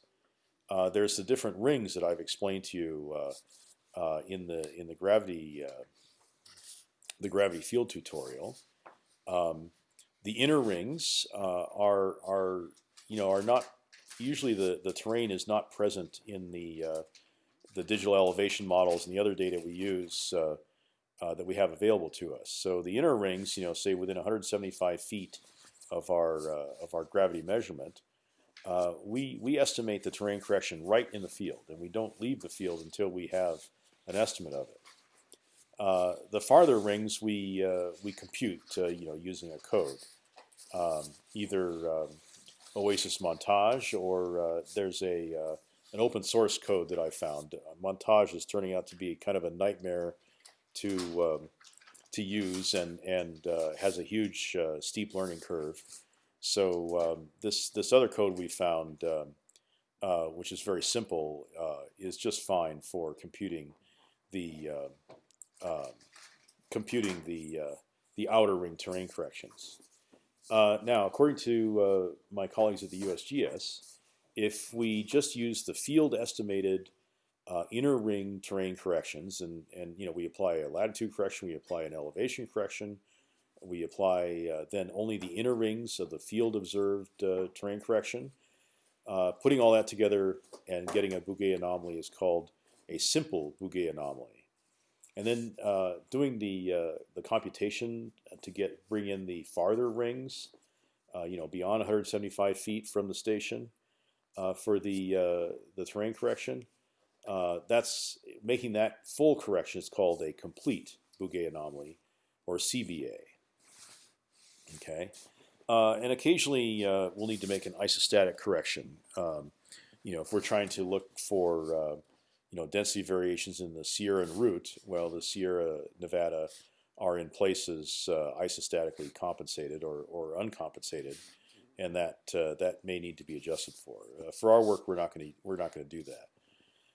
Uh, there's the different rings that I've explained to you uh, uh, in the in the gravity uh, the gravity field tutorial. Um, the inner rings are are you know are not usually the the terrain is not present in the uh, the digital elevation models and the other data we use uh, uh, that we have available to us. So the inner rings, you know, say within 175 feet of our uh, of our gravity measurement, uh, we we estimate the terrain correction right in the field, and we don't leave the field until we have an estimate of it. Uh, the farther rings we we compute, you know, using a code, um, either um, Oasis montaj, or there's a an open source code that I found. montaj is turning out to be kind of a nightmare to um, to use, and and uh, has a huge uh, steep learning curve. So um, this this other code we found, um, uh, which is very simple, uh, is just fine for computing the um, computing the the outer ring terrain corrections. Uh, now, according to uh, my colleagues at the USGS, if we just use the field estimated uh, inner ring terrain corrections, and and you know we apply a latitude correction, we apply an elevation correction, we apply uh, then only the inner rings of the field observed uh, terrain correction. Uh, putting all that together and getting a Bouguer anomaly is called a simple Bouguer anomaly and then uh, doing the uh, the computation to get bring in the farther rings, you know, beyond 175 feet from the station for the uh, the terrain correction. Uh, that's making that full correction is called a complete Bouguer anomaly, or CBA. Okay, and occasionally we'll need to make an isostatic correction. Um, you know, if we're trying to look for you know density variations in the Sierran root. Well, the Sierra Nevada are in places uh, isostatically compensated or, or uncompensated, and that uh, that may need to be adjusted for. Uh, for our work, we're not going to we're not going to do that.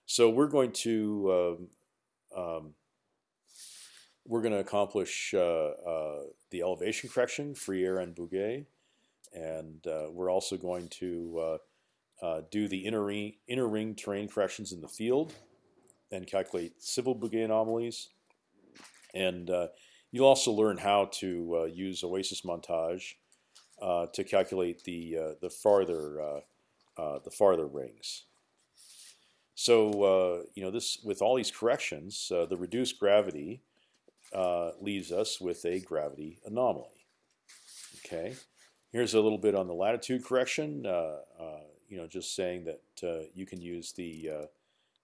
So we're going to um, um, we're going to accomplish uh, the elevation correction, free air and Bouguer, and we're also going to uh, do the inner ring, inner ring terrain corrections in the field, and calculate civil Bouguer anomalies, and uh, you'll also learn how to uh, use OASIS montaj uh, to calculate the uh, the farther uh, uh, the farther rings. So uh, you know this with all these corrections, the reduced gravity leaves us with a gravity anomaly. Okay, here's a little bit on the latitude correction. you know, just saying that you can use the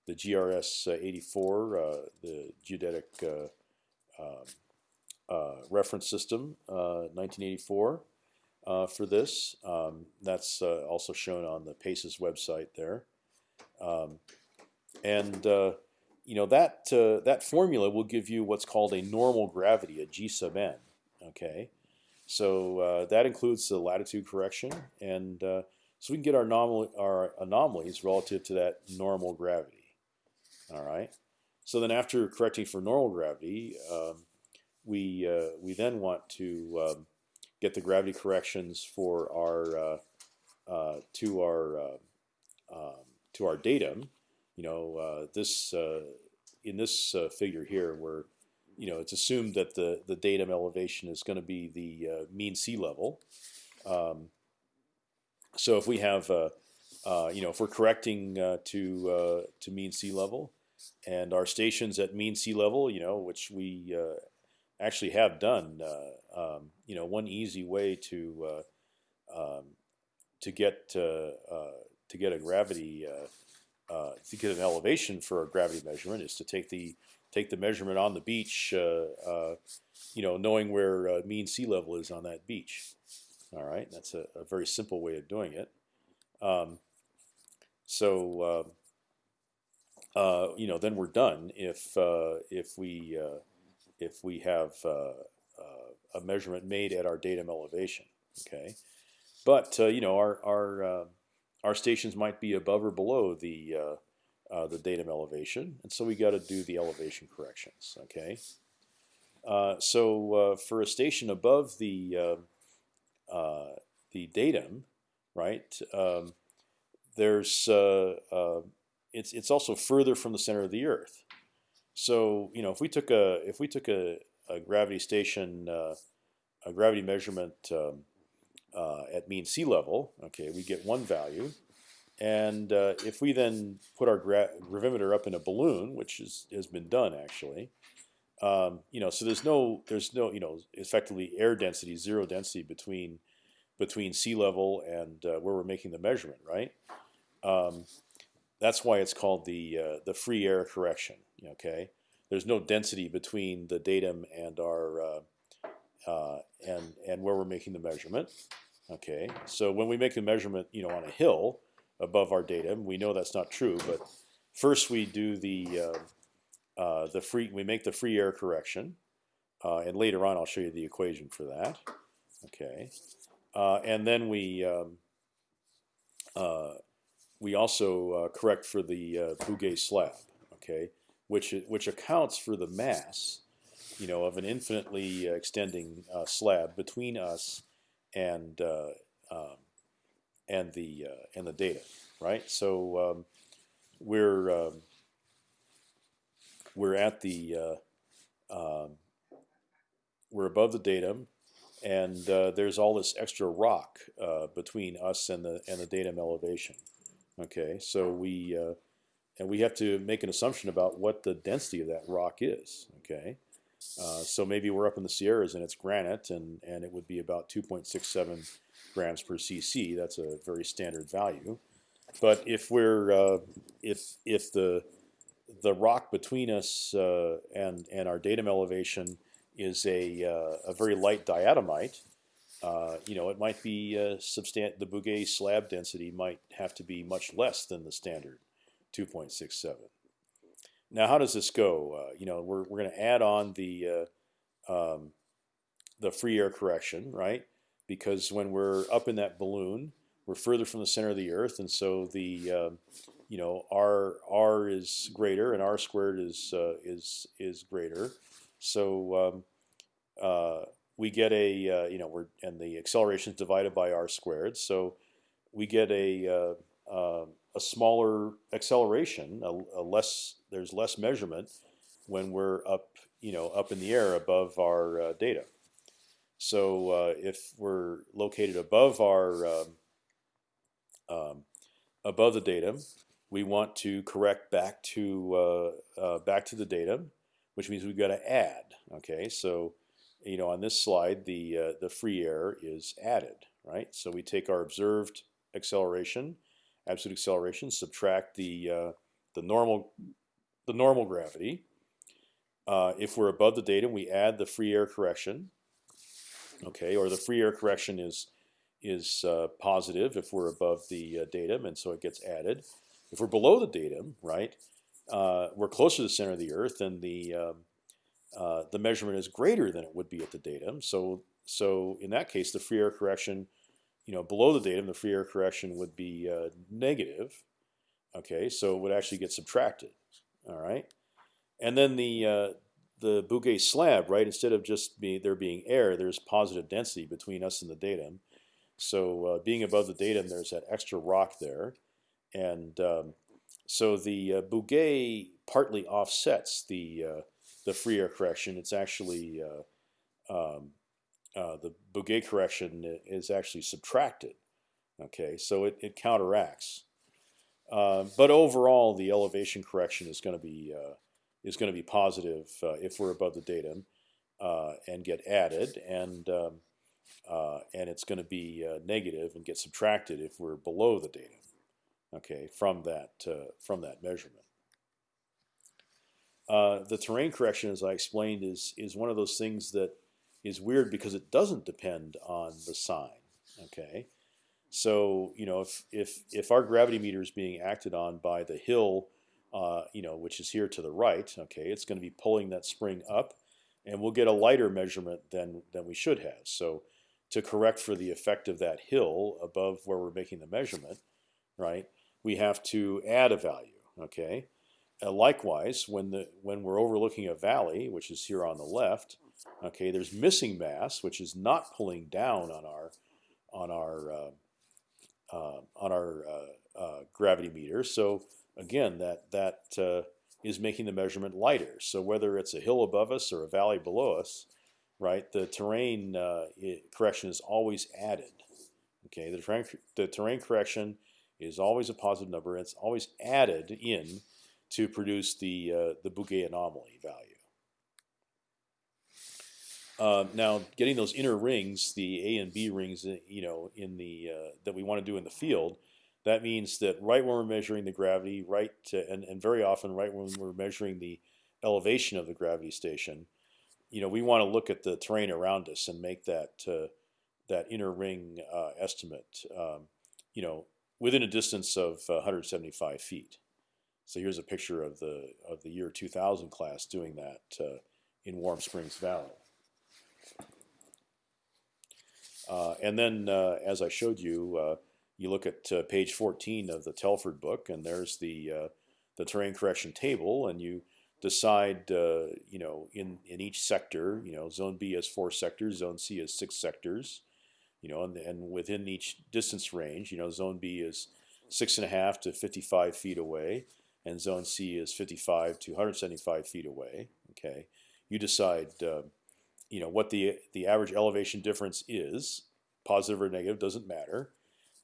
the GRS 84, the geodetic um, uh, reference system, 1984, uh, uh, for this. Um, that's also shown on the PACES website there. Um, and you know that that formula will give you what's called a normal gravity, a G sub n. Okay, so uh, that includes the latitude correction, and uh, so we can get our, our anomalies relative to that normal gravity. All right. So then, after correcting for normal gravity, um, we uh, we then want to um, get the gravity corrections for our uh, uh, to our uh, um, to our datum. You know, uh, this uh, in this figure here, where you know it's assumed that the the datum elevation is going to be the mean sea level. Um, so if we have you know if we're correcting to to mean sea level, and our stations at mean sea level, you know, which we uh, actually have done. Uh, um, you know, one easy way to uh, um, to get uh, to get a gravity to get an elevation for a gravity measurement is to take the take the measurement on the beach. you know, knowing where mean sea level is on that beach. All right, that's a, a very simple way of doing it. Um, so uh, you know, then we're done if uh, if we uh, if we have uh, uh, a measurement made at our datum elevation. Okay, but you know, our our our stations might be above or below the the datum elevation, and so we got to do the elevation corrections. Okay, so for a station above the the datum, right? Um, there's uh, uh, it's it's also further from the center of the Earth. So you know, if we took a if we took a, a gravity station, uh, a gravity measurement um, uh, at mean sea level, okay, we get one value, and uh, if we then put our gra gravimeter up in a balloon, which is, has been done actually, um, you know, so there's no there's no you know effectively air density, zero density between between sea level and uh, where we're making the measurement, right? Um, that's why it's called the uh, the free air correction. Okay, there's no density between the datum and our uh, uh, and and where we're making the measurement. Okay, so when we make the measurement, you know, on a hill above our datum, we know that's not true. But first, we do the uh, uh, the free we make the free air correction, uh, and later on, I'll show you the equation for that. Okay, and then we um, we also uh, correct for the uh, Bouguer slab, okay, which which accounts for the mass, you know, of an infinitely uh, extending uh, slab between us and uh, um, and the uh, and the data, right? So um, we're um, we're at the um, we're above the datum, and there's all this extra rock between us and the and the datum elevation. Okay, so we uh, and we have to make an assumption about what the density of that rock is. Okay, uh, so maybe we're up in the Sierras and it's granite, and and it would be about 2.67 grams per cc. That's a very standard value. But if we're uh, if if the the rock between us uh, and and our datum elevation is a uh, a very light diatomite, uh, you know, it might be uh, substan the Bouguer slab density might have to be much less than the standard 2.67. Now, how does this go? Uh, you know, we're, we're going to add on the uh, um, the free air correction, right? Because when we're up in that balloon, we're further from the center of the Earth, and so the um, you know r r is greater and r squared is uh, is is greater. So um, we get a uh, you know we're and the acceleration is divided by r squared, so we get a uh, uh, a smaller acceleration, a, a, less there's less measurement when we're up you know up in the air above our uh, datum. So uh, if we're located above our um, um, above the datum, we want to correct back to uh, back to the datum, which means we've got to add. Okay, so you know on this slide the uh, the free air is added, right? So we take our observed acceleration, absolute acceleration, subtract the uh, the normal the normal gravity. Uh, if we're above the datum, we add the free air correction, okay, or the free air correction is is uh, positive if we're above the uh, datum, and so it gets added. If we're below the datum, right, uh, we're closer to the center of the Earth, and the um, uh, the measurement is greater than it would be at the datum. So so in that case, the free air correction, you know, below the datum, the free air correction would be uh, negative. Okay, so it would actually get subtracted. All right, and then the uh, the Bouguer slab, right? Instead of just be, there being air, there's positive density between us and the datum. So uh, being above the datum, there's that extra rock there, and um, so the uh, Bouguer partly offsets the uh, the free air correction. It's actually uh, um, uh, the Bouguer correction is actually subtracted. Okay, so it, it counteracts. Uh, but overall, the elevation correction is going to be is going to be positive if we're above the datum and get added, and um, uh, and it's going to be uh, negative and get subtracted if we're below the datum. Okay, from that uh, from that measurement. Uh, the terrain correction, as I explained, is is one of those things that is weird because it doesn't depend on the sign. Okay, so you know if if if our gravity meter is being acted on by the hill uh, you know, which is here to the right. Okay, it's going to be pulling that spring up, and we'll get a lighter measurement than than we should have. So to correct for the effect of that hill above where we're making the measurement, right? We have to add a value. Okay. Uh, likewise, when the when we're overlooking a valley, which is here on the left, okay, there's missing mass, which is not pulling down on our on our uh, uh, on our uh, uh, gravity meter. So again, that that uh, is making the measurement lighter. So whether it's a hill above us or a valley below us, right, the terrain uh, correction is always added. Okay, the terrain, the terrain correction is always a positive number. It's always added in to produce the uh, the Bouguer anomaly value. Uh, now, getting those inner rings, the A and B rings, uh, you know, in the uh, that we want to do in the field, that means that right when we're measuring the gravity, right, to, and, and very often right when we're measuring the elevation of the gravity station, you know, we want to look at the terrain around us and make that uh, that inner ring uh, estimate, um, you know, within a distance of 175 feet. So here's a picture of the of the year 2000 class doing that uh, in Warm Springs Valley. Uh, and then, uh, as I showed you, uh, you look at uh, page 14 of the Telford book, and there's the uh, the terrain correction table, and you decide, you know, in in each sector, you know, zone B has four sectors, zone C has six sectors, you know, and and within each distance range, you know, zone B is six and a half to 55 feet away, and zone C is 55 to 175 feet away. Okay, you decide, uh, you know, what the the average elevation difference is, positive or negative doesn't matter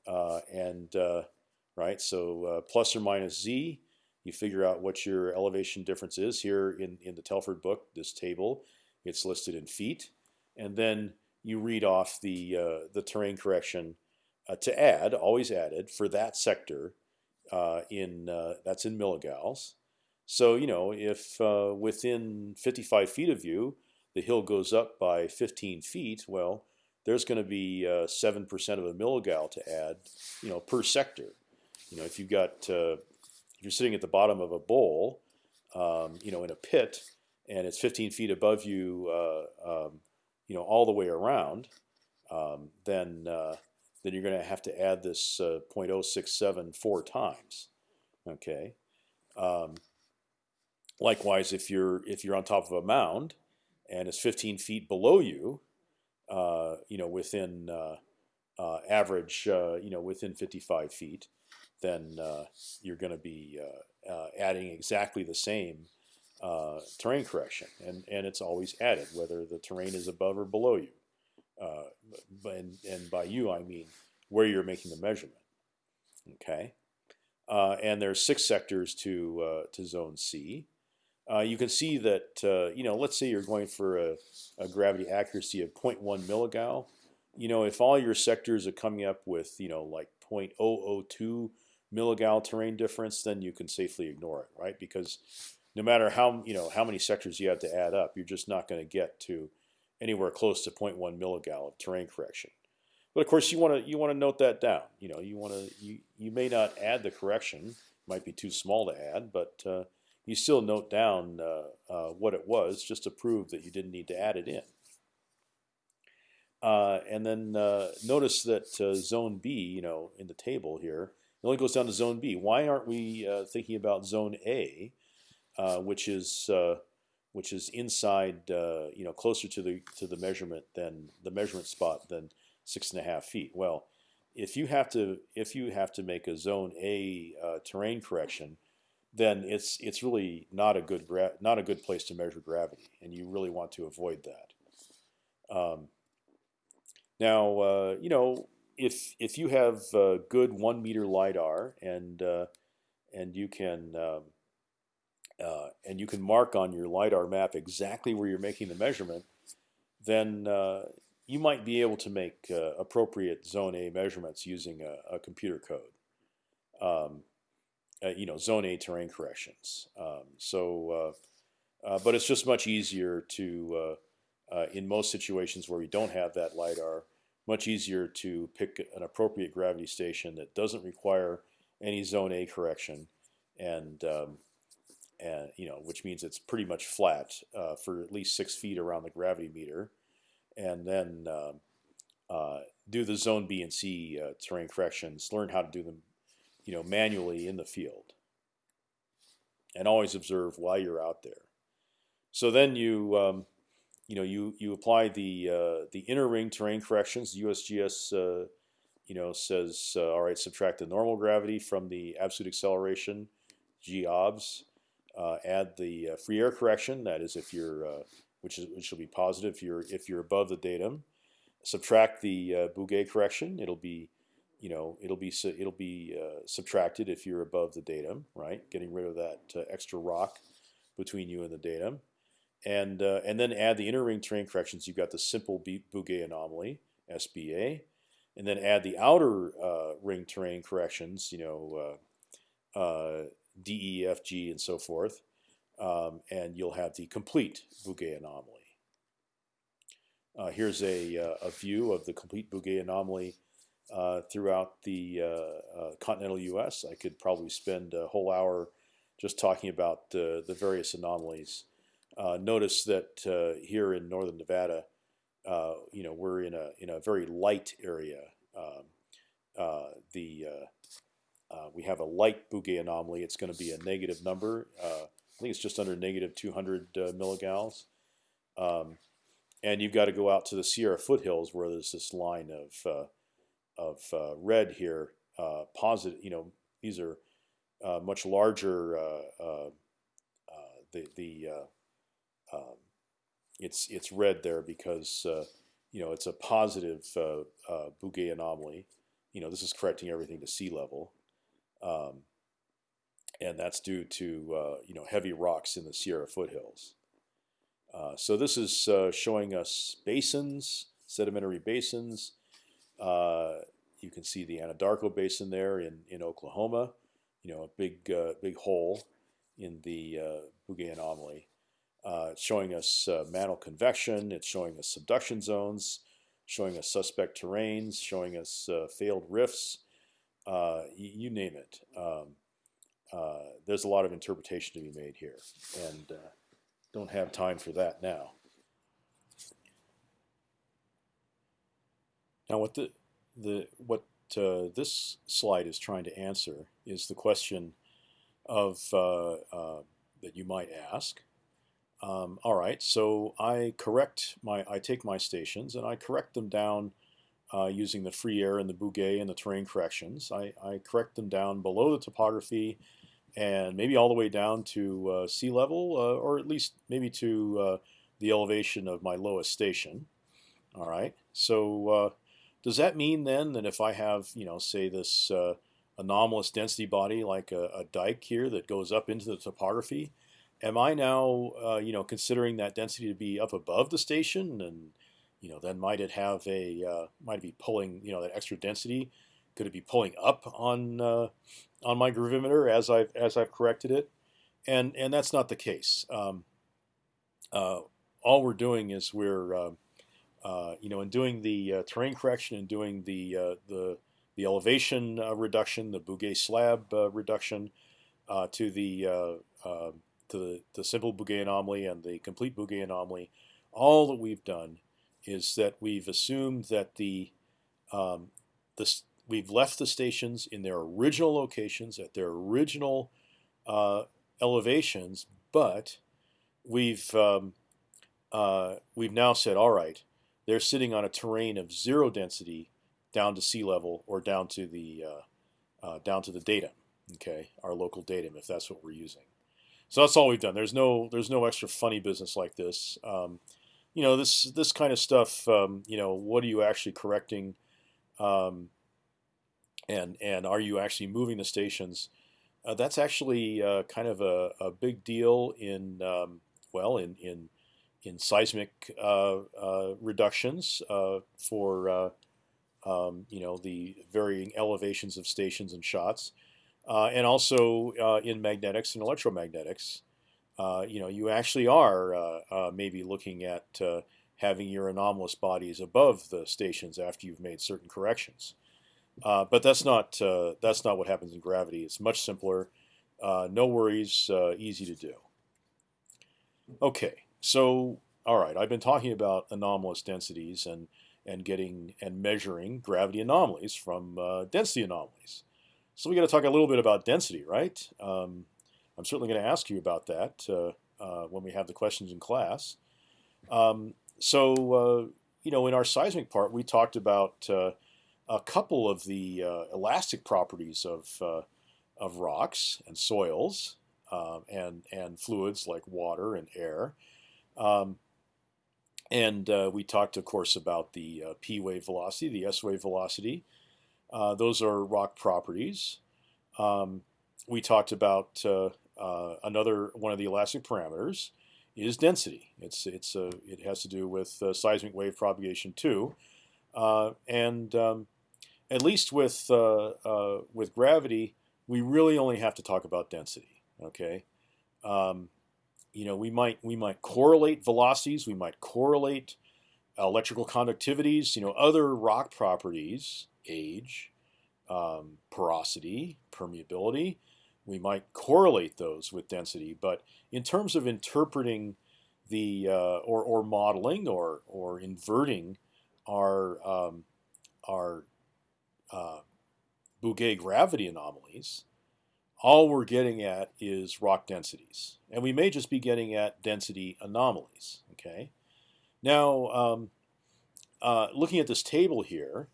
uh, and uh, right, so uh, plus or minus z, you figure out what your elevation difference is here in in the Telford book. This table, it's listed in feet, and then you read off the the terrain correction to add, always added for that sector in that's in milligals. So you know if uh, within 55 feet of you, the hill goes up by 15 feet, well, there's going to be uh, seven uh, percent of a milligal to add, you know, per sector. You know, if you've got uh, if you're sitting at the bottom of a bowl, um, you know, in a pit, and it's 15 feet above you, uh, um, you know, all the way around, um, then uh, then you're going to have to add this uh, 0.067 four times. Okay. Um, likewise, if you're if you're on top of a mound and it's 15 feet below you, uh, you know, within uh, uh, average, you know, within 55 feet, then uh, you're going to be uh, uh, adding exactly the same uh, terrain correction, and and it's always added whether the terrain is above or below you. Uh, and, and by you I mean where you're making the measurement. Okay, uh, and there's six sectors to to zone C. you can see that you know let's say you're going for a, a gravity accuracy of 0.1 milligal. You know if all your sectors are coming up with you know like 0.002 milligal terrain difference, then you can safely ignore it, right? Because no matter how you know how many sectors you have to add up, you're just not going to get to anywhere close to 0.1 milligal of terrain correction. But of course, you want to you want to note that down. You know, you want to you you may not add the correction, might be too small to add, but uh, you still note down uh, uh, what it was just to prove that you didn't need to add it in. Uh, and then uh, notice that uh, zone B, you know, in the table here, it only goes down to zone B. Why aren't we thinking about zone A, which is which is inside, you know, closer to the to the measurement than the measurement spot than six and a half feet? Well, if you have to if you have to make a zone A terrain correction, then it's it's really not a good not a good place to measure gravity, and you really want to avoid that. Um, now, uh, you know, if if you have uh, good one meter lidar and uh, and you can um, uh, and you can mark on your lidar map exactly where you're making the measurement, then uh, you might be able to make uh, appropriate zone A measurements using a, a computer code. Um, you know, zone A terrain corrections. Um, so, but it's just much easier to in most situations where we don't have that lidar much easier to pick an appropriate gravity station that doesn't require any zone A correction, and um, and you know which means it's pretty much flat uh, for at least six feet around the gravity meter, and then uh, uh, do the zone B and C uh, terrain corrections. Learn how to do them, you know, manually in the field, and always observe while you're out there. So then you um, you know, you you apply the uh, the inner ring terrain corrections. USGS, uh, you know, says all right, subtract the normal gravity from the absolute acceleration, g obs. Uh, add the uh, free air correction. That is, if you're which is which will be positive if you're if you're above the datum. Subtract the uh, Bouguer correction. It'll be you know it'll be it'll be uh, subtracted if you're above the datum, right? Getting rid of that uh, extra rock between you and the datum and uh, and then add the inner ring terrain corrections. You've got the simple Bouguer anomaly (SBA), and then add the outer uh, ring terrain corrections. You know, uh, uh D, E, F, G, and so forth, um, and you'll have the complete Bouguer anomaly. Uh, here's a, uh, a view of the complete Bouguer anomaly throughout the continental U.S. I could probably spend a whole hour just talking about the various anomalies. Uh, notice that uh, here in northern Nevada, uh, you know, we're in a in a very light area. Um, uh, the uh, uh, we have a light Bouguer anomaly. It's going to be a negative number. I think it's just under negative 200 milligals. Um, and you've got to go out to the Sierra foothills where there's this line of of red here. positive, you know, these are much larger. the the um, it's it's red there because uh, you know it's a positive uh, uh, Bouguer anomaly. You know this is correcting everything to sea level, um, and that's due to uh, you know heavy rocks in the Sierra foothills. Uh, so this is uh, showing us basins, sedimentary basins. you can see the Anadarko Basin there in in Oklahoma. You know a big big hole in the Bouguer anomaly. Uh, it's showing us uh, mantle convection. It's showing us subduction zones, showing us suspect terrains, showing us uh, failed rifts. Uh, you name it. Um, uh, there's a lot of interpretation to be made here, and uh, don't have time for that now. Now, what the the what this slide is trying to answer is the question of that you might ask um, all right, so I correct my, I take my stations and I correct them down uh, using the free air and the Bouguer and the terrain corrections. I, I, correct them down below the topography and maybe all the way down to uh, sea level, uh, or at least maybe to uh, the elevation of my lowest station. All right. So uh, does that mean then that if I have, you know, say this uh, anomalous density body like a, a, dike here that goes up into the topography, am I now, you know, considering that density to be up above the station, and you know, then might it have a, might it be pulling, you know, that extra density? Could it be pulling up on on my gravimeter as I've as I've corrected it, and and that's not the case. Um, uh, all we're doing is we're uh, uh, you know in doing the uh, terrain correction and doing the uh, the the elevation uh, reduction, the Bouguer slab reduction to the to the, the simple Bouguer anomaly and the complete Bouguer anomaly. All that we've done is that we've assumed that the um, the we've left the stations in their original locations at their original uh, elevations, but we've um, uh, we've now said, all right, they're sitting on a terrain of zero density down to sea level or down to the uh, uh down to the datum, okay, our local datum, if that's what we're using. So that's all we've done. There's no there's no extra funny business like this. Um, you know this this kind of stuff. Um, you know what are you actually correcting? Um, and and are you actually moving the stations? Uh, that's actually uh, kind of a, a, big deal in um, well in in in seismic uh, uh reductions uh, for uh, um, you know the varying elevations of stations and shots, and also in magnetics and electromagnetics. You know you actually are maybe looking at having your anomalous bodies above the stations after you've made certain corrections. Uh, but that's not uh, that's not what happens in gravity. It's much simpler. Uh, no worries, uh, easy to do. Okay, so all right, I've been talking about anomalous densities and and getting and measuring gravity anomalies from uh, density anomalies. So we got to talk a little bit about density, right? Um, I'm certainly going to ask you about that uh, when we have the questions in class. Um, so you know, in our seismic part, we talked about a couple of the uh, elastic properties of uh, of rocks and soils um, and and fluids like water and air. Um, and uh, we talked, of course, about the uh, p wave velocity, the s wave velocity. Uh, those are rock properties. Um, we talked about uh, another one of the elastic parameters is density. It's it's it has to do with seismic wave propagation too. Uh, and um, at least with uh, uh, with gravity, we really only have to talk about density. Okay, um, you know we might we might correlate velocities, we might correlate electrical conductivities, you know other rock properties, age, um, porosity, permeability. We might correlate those with density, but in terms of interpreting the uh, or or modeling or or inverting our um, our uh, Bouguer gravity anomalies, all we're getting at is rock densities, and we may just be getting at density anomalies. Okay, now um, uh, looking at this table here,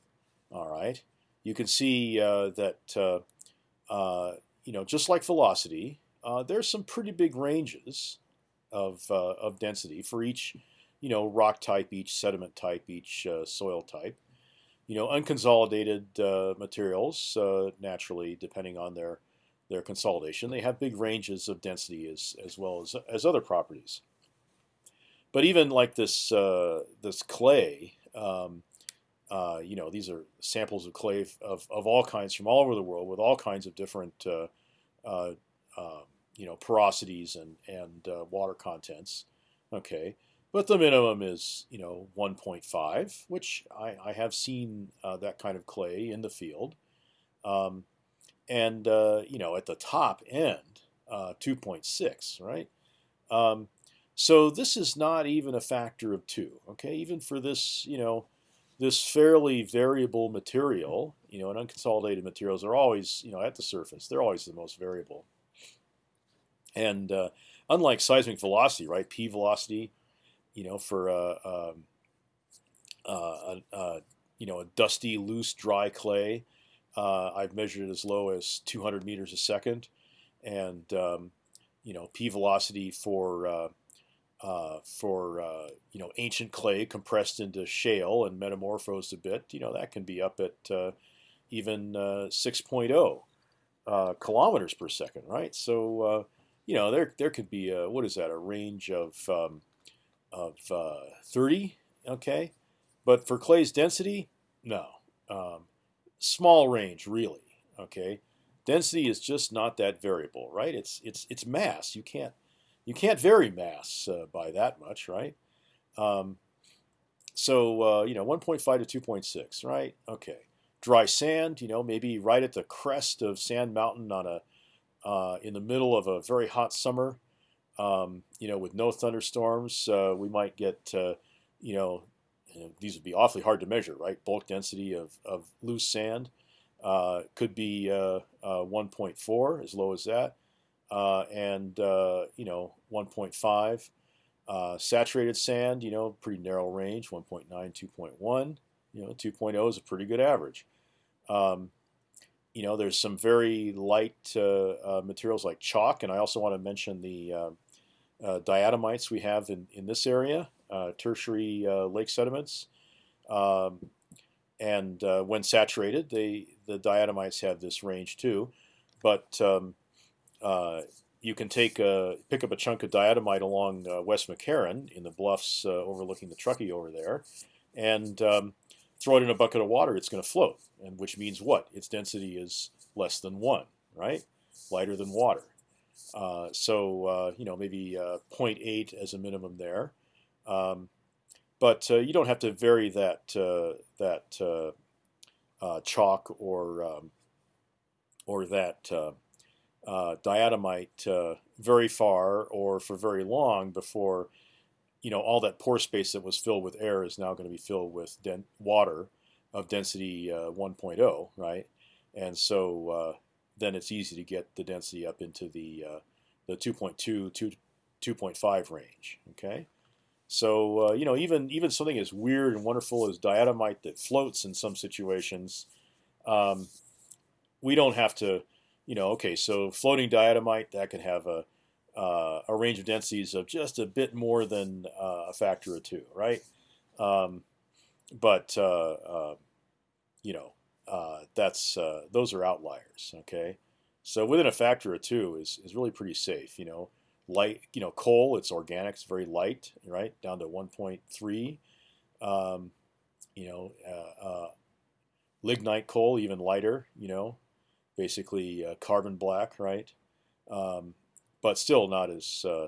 all right, you can see uh, that uh, uh you know just like velocity, uh, there's some pretty big ranges of uh, of density for each you know rock type, each sediment type, each soil type you know, unconsolidated uh, materials uh, naturally, depending on their their consolidation, they have big ranges of density as as well as as other properties. But even like this uh, this clay, um, uh, you know, these are samples of clay of, of all kinds from all over the world with all kinds of different uh, uh, um, you know porosities and and water contents. Okay, but the minimum is you know 1.5, which I, I have seen uh, that kind of clay in the field, um, and uh, you know at the top end uh, 2.6, right? Um, so this is not even a factor of two. Okay, even for this you know this fairly variable material, you know, and unconsolidated materials are always you know at the surface they're always the most variable, and uh, unlike seismic velocity, right? P velocity you know, for a, a, a, you know, a dusty, loose, dry clay. Uh, I've measured it as low as 200 meters a second, and um, you know, p velocity for uh, uh, for uh, you know ancient clay compressed into shale and metamorphosed a bit. You know, that can be up at uh, even uh, 6.0 uh, kilometers per second, right? So uh, you know there there could be a, what is that a range of um, of uh, 30, okay, but for clay's density, no, um, small range really, okay. Density is just not that variable, right? It's it's it's mass. You can't you can't vary mass uh, by that much, right? Um, so uh, you know 1.5 to 2.6, right? Okay dry sand, you know, maybe right at the crest of Sand Mountain on a uh, in the middle of a very hot summer, um, you know, with no thunderstorms, uh, we might get, uh, you know, these would be awfully hard to measure, right? Bulk density of, of loose sand uh, could be uh, uh, 1.4, as low as that, and you know, 1.5. saturated sand, you know, pretty narrow range, 1.9, 2.1. You know, 2.0 is a pretty good average. Um, you know, there's some very light uh, uh, materials like chalk, and I also want to mention the uh, uh diatomites we have in, in this area, uh, tertiary uh, lake sediments. Um, and when saturated, they the diatomites have this range too. But um, you can take a, pick up a chunk of diatomite along West McCarran in the bluffs overlooking the Truckee over there, and um, throw it in a bucket of water, it's going to float, and which means what? Its density is less than one, right? Lighter than water. Uh, so uh, you know maybe uh, 0.8 as a minimum there, um, but uh, you don't have to vary that uh, that uh, chalk or um, or that diatomite very far or for very long before you know, all that pore space that was filled with air is now going to be filled with water of density uh, 1.0, right? And so uh, then it's easy to get the density up into the uh, the 2.2 2.5 range. Okay, so uh, you know even even something as weird and wonderful as diatomite that floats in some situations, um, we don't have to, you know, okay, so floating diatomite that can have a uh, a range of densities of just a bit more than uh, a factor of two, right? Um, but uh, uh you know, uh, that's uh, those are outliers. Okay, so within a factor of two is is really pretty safe. You know, light. You know, coal. It's organic. It's very light. Right down to 1.3. Um, you know, lignite coal even lighter. You know, basically carbon black. Right. Um, but still not as uh,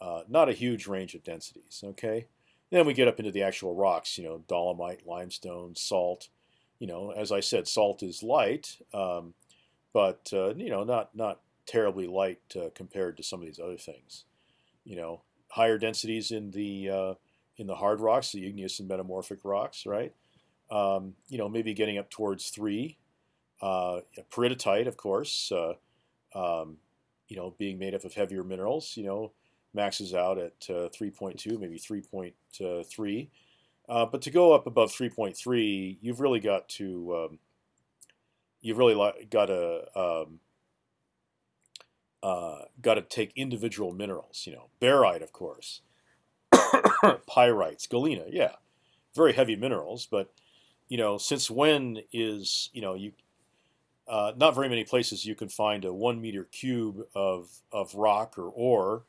uh, not a huge range of densities. Okay, then we get up into the actual rocks. You know, dolomite, limestone, salt. You know, as I said, salt is light, um, but uh, you know, not not terribly light uh, compared to some of these other things. You know, higher densities in the uh, in the hard rocks, the igneous and metamorphic rocks, right? Um, you know, maybe getting up towards three. Uh, peridotite, of course. Um, you know, being made up of heavier minerals, you know, maxes out at uh, 3.2, maybe 3.3. Uh, but to go up above 3.3, you've really got to um, you've really got to um, uh, got to take individual minerals. You know, barite, of course, pyrites, galena, yeah, very heavy minerals. But you know, since when is you know you uh, not very many places you can find a one meter cube of, of rock or ore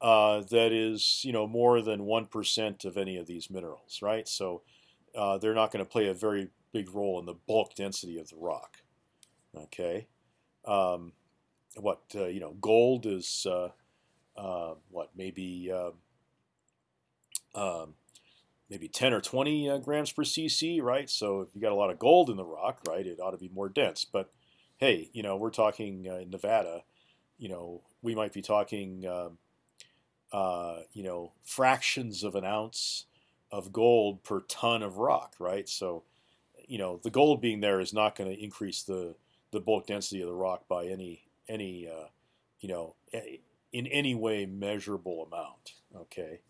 uh, that is you know more than one percent of any of these minerals, right? So uh, they're not going to play a very big role in the bulk density of the rock. Okay, um, what uh, you know, gold is uh, uh, what maybe um, um maybe 10 or 20 uh, grams per cc, right? So if you got a lot of gold in the rock, right, it ought to be more dense. But hey, you know, we're talking uh, in Nevada, you know, we might be talking, um, uh, you know, fractions of an ounce of gold per ton of rock, right? So, you know, the gold being there is not going to increase the the bulk density of the rock by any any uh, you know in any way measurable amount. Okay.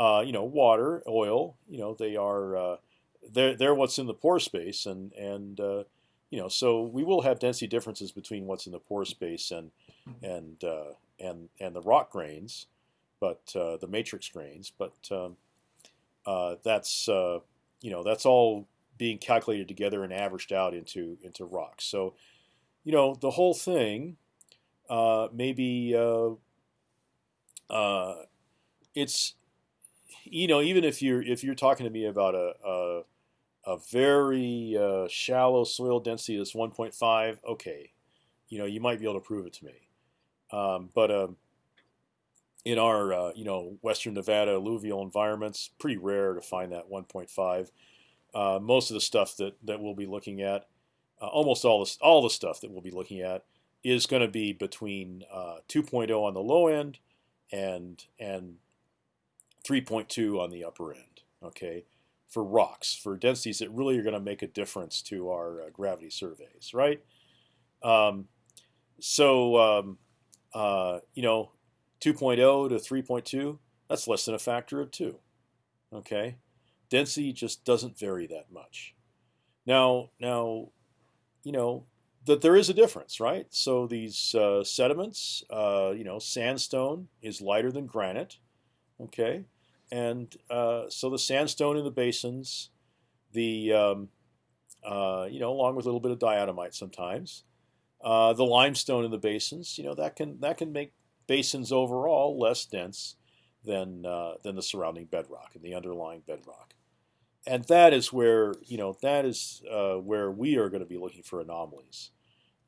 Uh, you know, water, oil, you know, they are uh, they're they're what's in the pore space, and and uh, you know, so we will have density differences between what's in the pore space and and uh, and and the rock grains, but uh, the matrix grains. But um, uh, that's you know that's all being calculated together and averaged out into into rocks. So you know the whole thing maybe it's you know even if you're if you're talking to me about a, a a very uh, shallow soil density that's 1.5, okay, you know, you might be able to prove it to me. Um, but um, in our, uh, you know, Western Nevada alluvial environments, pretty rare to find that 1.5. Uh, most of the stuff that that we'll be looking at, uh, almost all the all the stuff that we'll be looking at, is going to be between uh, 2.0 on the low end and and 3.2 on the upper end. Okay for rocks, for densities that really are going to make a difference to our uh, gravity surveys, right? Um, so, um, uh, you know, 2.0 to 3.2, that's less than a factor of two. Okay, density just doesn't vary that much. Now, now, you know that there is a difference, right? So these uh, sediments, uh, you know, sandstone is lighter than granite. Okay, and uh, so the sandstone in the basins, the um, uh, you know, along with a little bit of diatomite sometimes, uh, the limestone in the basins, you know, that can that can make basins overall less dense than uh, than the surrounding bedrock and the underlying bedrock, and that is where you know that is uh, where we are going to be looking for anomalies,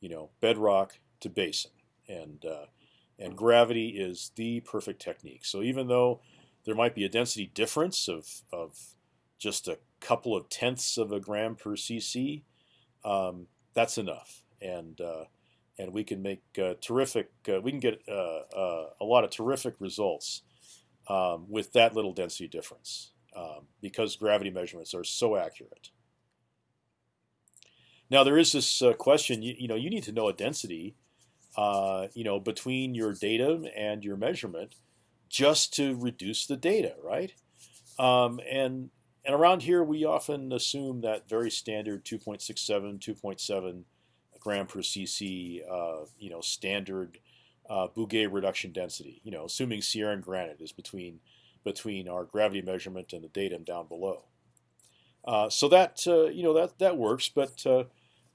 you know, bedrock to basin, and uh, and gravity is the perfect technique. So even though there might be a density difference of, of just a couple of tenths of a gram per cc. Um, that's enough, and uh, and we can make uh, terrific. Uh, we can get uh, uh, a lot of terrific results um, with that little density difference um, because gravity measurements are so accurate. Now there is this uh, question. You, you, know, you need to know a density. you know, between your datum and your measurement just to reduce the data, right? Um, and and around here, we often assume that very standard 2.67, 2.7 gram per cc, uh, you know, standard uh, Bouguer reduction density. You know, assuming Sierran granite is between between our gravity measurement and the datum down below. Uh, so that uh, you know that that works, but uh,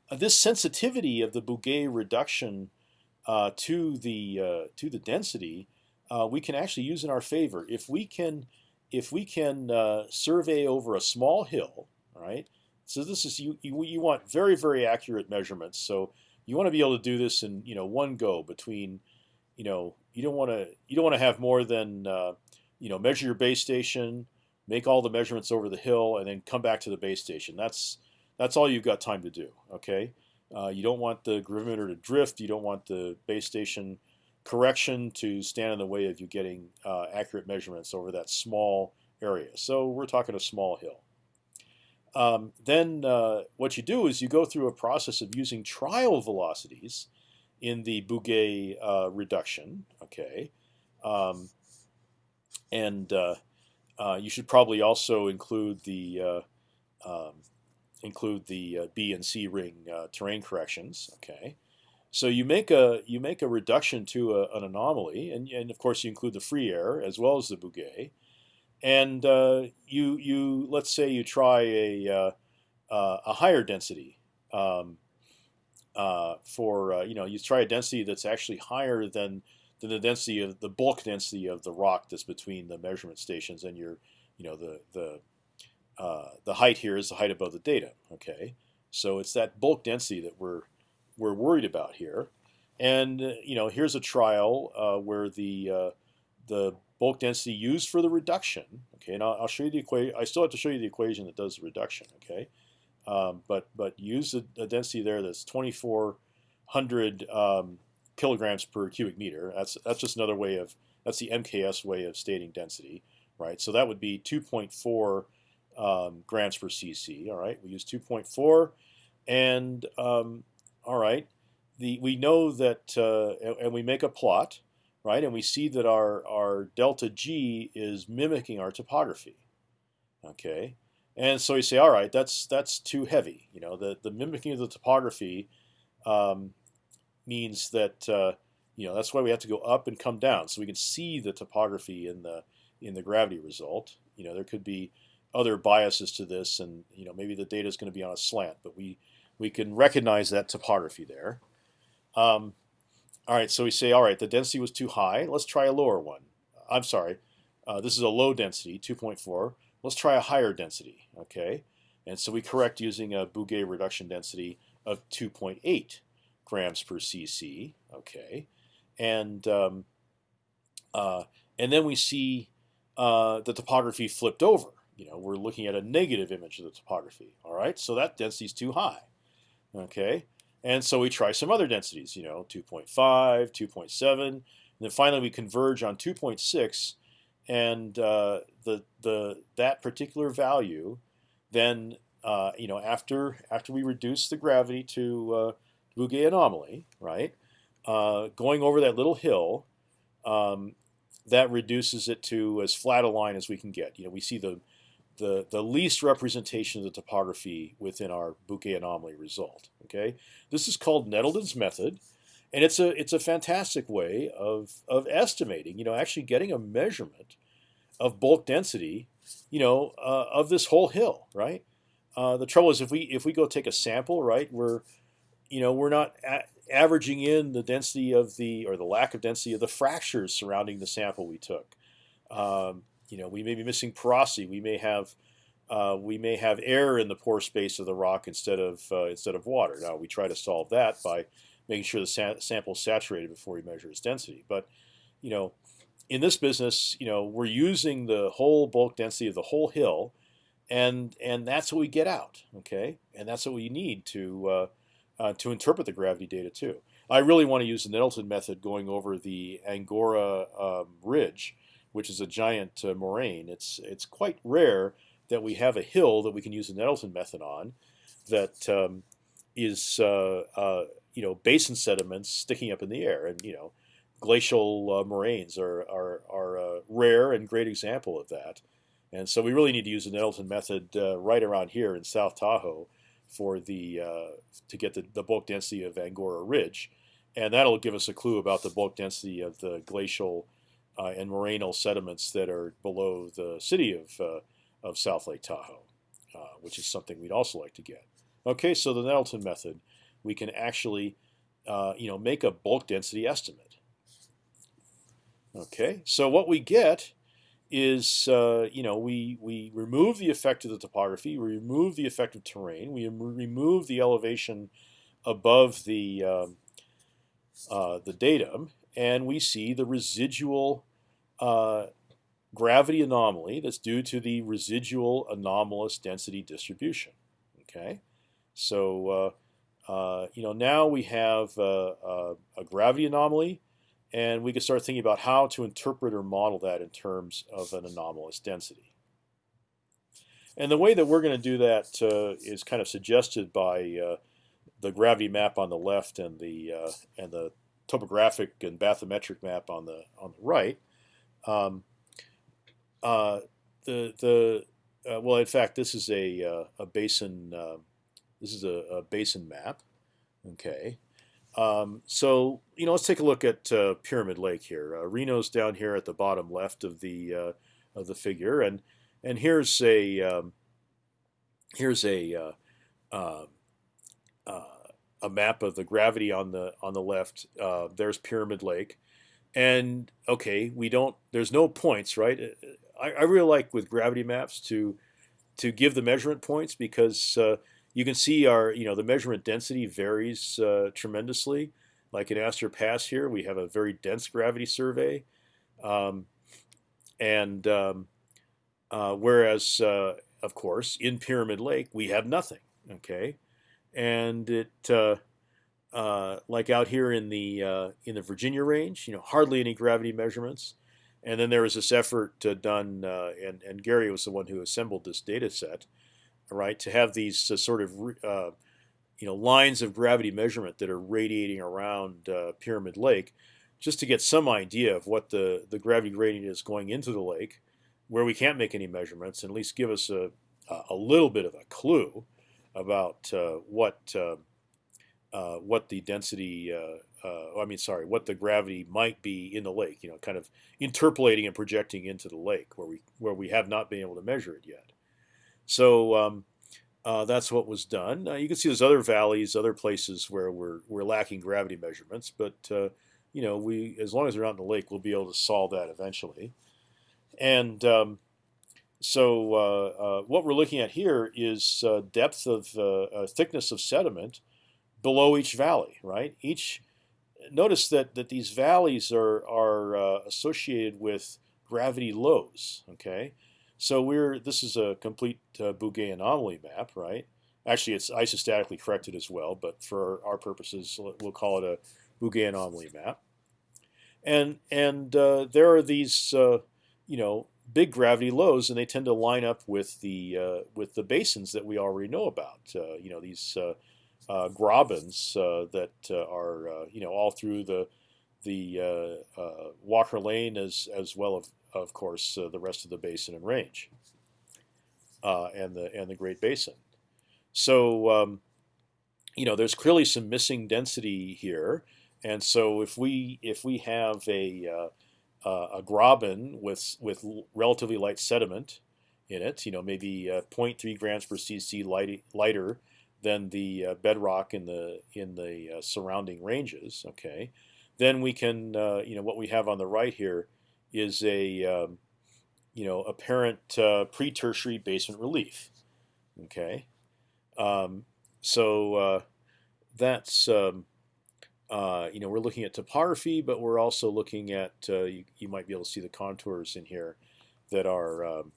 this sensitivity of the Bouguer reduction uh, to the uh, to the density uh, we can actually use in our favor. If we can, if we can uh, survey over a small hill, right? So this is you, you, you want very very accurate measurements. So you want to be able to do this in you know one go between, you know, you don't want to you don't want to have more than uh, you know measure your base station, make all the measurements over the hill, and then come back to the base station. That's that's all you've got time to do. Okay. Uh, you don't want the gravimeter to drift. You don't want the base station correction to stand in the way of you getting uh, accurate measurements over that small area. So we're talking a small hill. Um, then uh, what you do is you go through a process of using trial velocities in the Bouguer uh, reduction. Okay, um, and uh, uh, you should probably also include the uh, um, include the B and C ring terrain corrections. Okay. So you make a you make a reduction to a, an anomaly, and, and of course you include the free air as well as the Bouguer, and uh, you you let's say you try a uh, uh, a higher density um, uh, for uh, you know you try a density that's actually higher than than the density of the bulk density of the rock that's between the measurement stations and your you know the the uh, the height here is the height above the data. Okay, so it's that bulk density that we're we're worried about here. And uh, you know, here's a trial uh, where the uh, the bulk density used for the reduction. Okay, and I'll, I'll, show you the equation. I still have to show you the equation that does the reduction. Okay, um, but but use a, density there that's 2,400 um, kilograms per cubic meter. That's that's just another way of that's the MKS way of stating density, right? So that would be 2.4 um, grams per cc. All right, we use 2.4, and um, all right, the we know that, uh, and we make a plot, right, and we see that our our delta g is mimicking our topography. Okay, And so you say, all right, that's that's too heavy. You know, the the mimicking of the topography um, means that uh, you know that's why we have to go up and come down, so we can see the topography in the in the gravity result. You know, there could be other biases to this, and you know maybe the data is going to be on a slant, but we we can recognize that topography there. Um, all right, so we say, all right, the density was too high. Let's try a lower one. I'm sorry, uh, this is a low density, 2.4. Let's try a higher density, okay? And so we correct using a Bouguer reduction density of 2.8 grams per cc, okay? And um, uh, and then we see uh, the topography flipped over. You know, we're looking at a negative image of the topography. All right, so that density is too high. Okay, and so we try some other densities. You know, 2.5, 2.7, and then finally we converge on 2.6, and uh, the the that particular value, then uh, you know after after we reduce the gravity to uh, Bouguer anomaly, right? Uh, going over that little hill, um, that reduces it to as flat a line as we can get. You know, we see the the the least representation of the topography within our Bouguer anomaly result. Okay, this is called Nettleton's method, and it's a it's a fantastic way of of estimating. You know, actually getting a measurement of bulk density. You know, uh, of this whole hill, right? Uh, the trouble is if we if we go take a sample, right, we're you know we're not averaging in the density of the or the lack of density of the fractures surrounding the sample we took. Um, you know, we may be missing porosity. We may have uh, we may have air in the pore space of the rock instead of uh, instead of water. Now we try to solve that by making sure the sa sample is saturated before we measure its density. But you know, in this business, you know, we're using the whole bulk density of the whole hill, and and that's what we get out. Okay, and that's what we need to uh, uh, to interpret the gravity data too. I really want to use the Nettleton method going over the Angora um, Ridge, which is a giant uh, moraine. It's it's quite rare that we have a hill that we can use the Nettleton method on, that um, is uh, uh, you know basin sediments sticking up in the air, and you know glacial uh, moraines are are, are a rare and great example of that. And so we really need to use the Nettleton method uh, right around here in South Tahoe for the uh, to get the, the bulk density of Angora Ridge, and that'll give us a clue about the bulk density of the glacial uh, and morainal sediments that are below the city of uh, of South Lake Tahoe, uh, which is something we'd also like to get. Okay, so the Nettleton method, we can actually uh, you know make a bulk density estimate. Okay, so what we get is uh, you know we we remove the effect of the topography, we remove the effect of terrain, we remove the elevation above the um, uh, the datum, and we see the residual uh, gravity anomaly that's due to the residual anomalous density distribution. Okay, so uh, uh, you know now we have uh, a gravity anomaly and we can start thinking about how to interpret or model that in terms of an anomalous density. And the way that we're going to do that uh, is kind of suggested by uh, the gravity map on the left and the uh, and the topographic and bathymetric map on the on the right. Um, uh, the the uh, well, in fact, this is a uh, a basin. this is a, a basin map. Okay, um, so you know, let's take a look at uh, Pyramid Lake here. Uh, Reno's down here at the bottom left of the uh, of the figure, and and here's a um, here's a um, a map of the gravity on the on the left. There's Pyramid Lake, and okay, we don't. There's no points, right? I, I really like with gravity maps to to give the measurement points because you can see our, you know, the measurement density varies uh, tremendously. Like in Astor Pass here, we have a very dense gravity survey, um, and um, uh, whereas, uh, of course, in Pyramid Lake we have nothing. Okay, and it uh, uh, like out here in the uh, in the Virginia range, you know, hardly any gravity measurements. And then there was this effort done, and, and Gary was the one who assembled this data set right? To have these uh, sort of uh, you know lines of gravity measurement that are radiating around uh, Pyramid Lake, just to get some idea of what the the gravity gradient is going into the lake, where we can't make any measurements, and at least give us a uh, a little bit of a clue about uh, what uh, uh, what the density, I mean, sorry, what the gravity might be in the lake. You know, kind of interpolating and projecting into the lake where we where we have not been able to measure it yet. So um, uh, that's what was done. Uh, you can see there's other valleys, other places where we're we're lacking gravity measurements, but uh, you know we as long as they're out in the lake, we'll be able to solve that eventually. And um, so uh, uh, what we're looking at here is uh, depth of thickness of sediment below each valley, right? Each notice that that these valleys are are associated with gravity lows. Okay, so we're this is a complete uh, Bouguer anomaly map, right? Actually, it's isostatically corrected as well, but for our purposes, we'll call it a Bouguer anomaly map. And and uh, there are these uh, you know big gravity lows, and they tend to line up with the uh, with the basins that we already know about. Uh, you know these uh, uh grabens that are you know all through the the Walker Lane as as well as of course, uh, the rest of the basin and range, uh, and the and the Great Basin. So, um, you know, there's clearly some missing density here, and so if we if we have a uh, uh a graben with with relatively light sediment in it, you know, maybe uh, 0.3 grams per cc light, lighter than the uh, bedrock in the in the surrounding ranges. Okay, then we can, you know, what we have on the right here is a um, you know apparent uh, pre-tertiary basement relief. Okay, um, so uh, that's um, uh, you know we're looking at topography, but we're also looking at uh, you, you, might be able to see the contours in here that are um,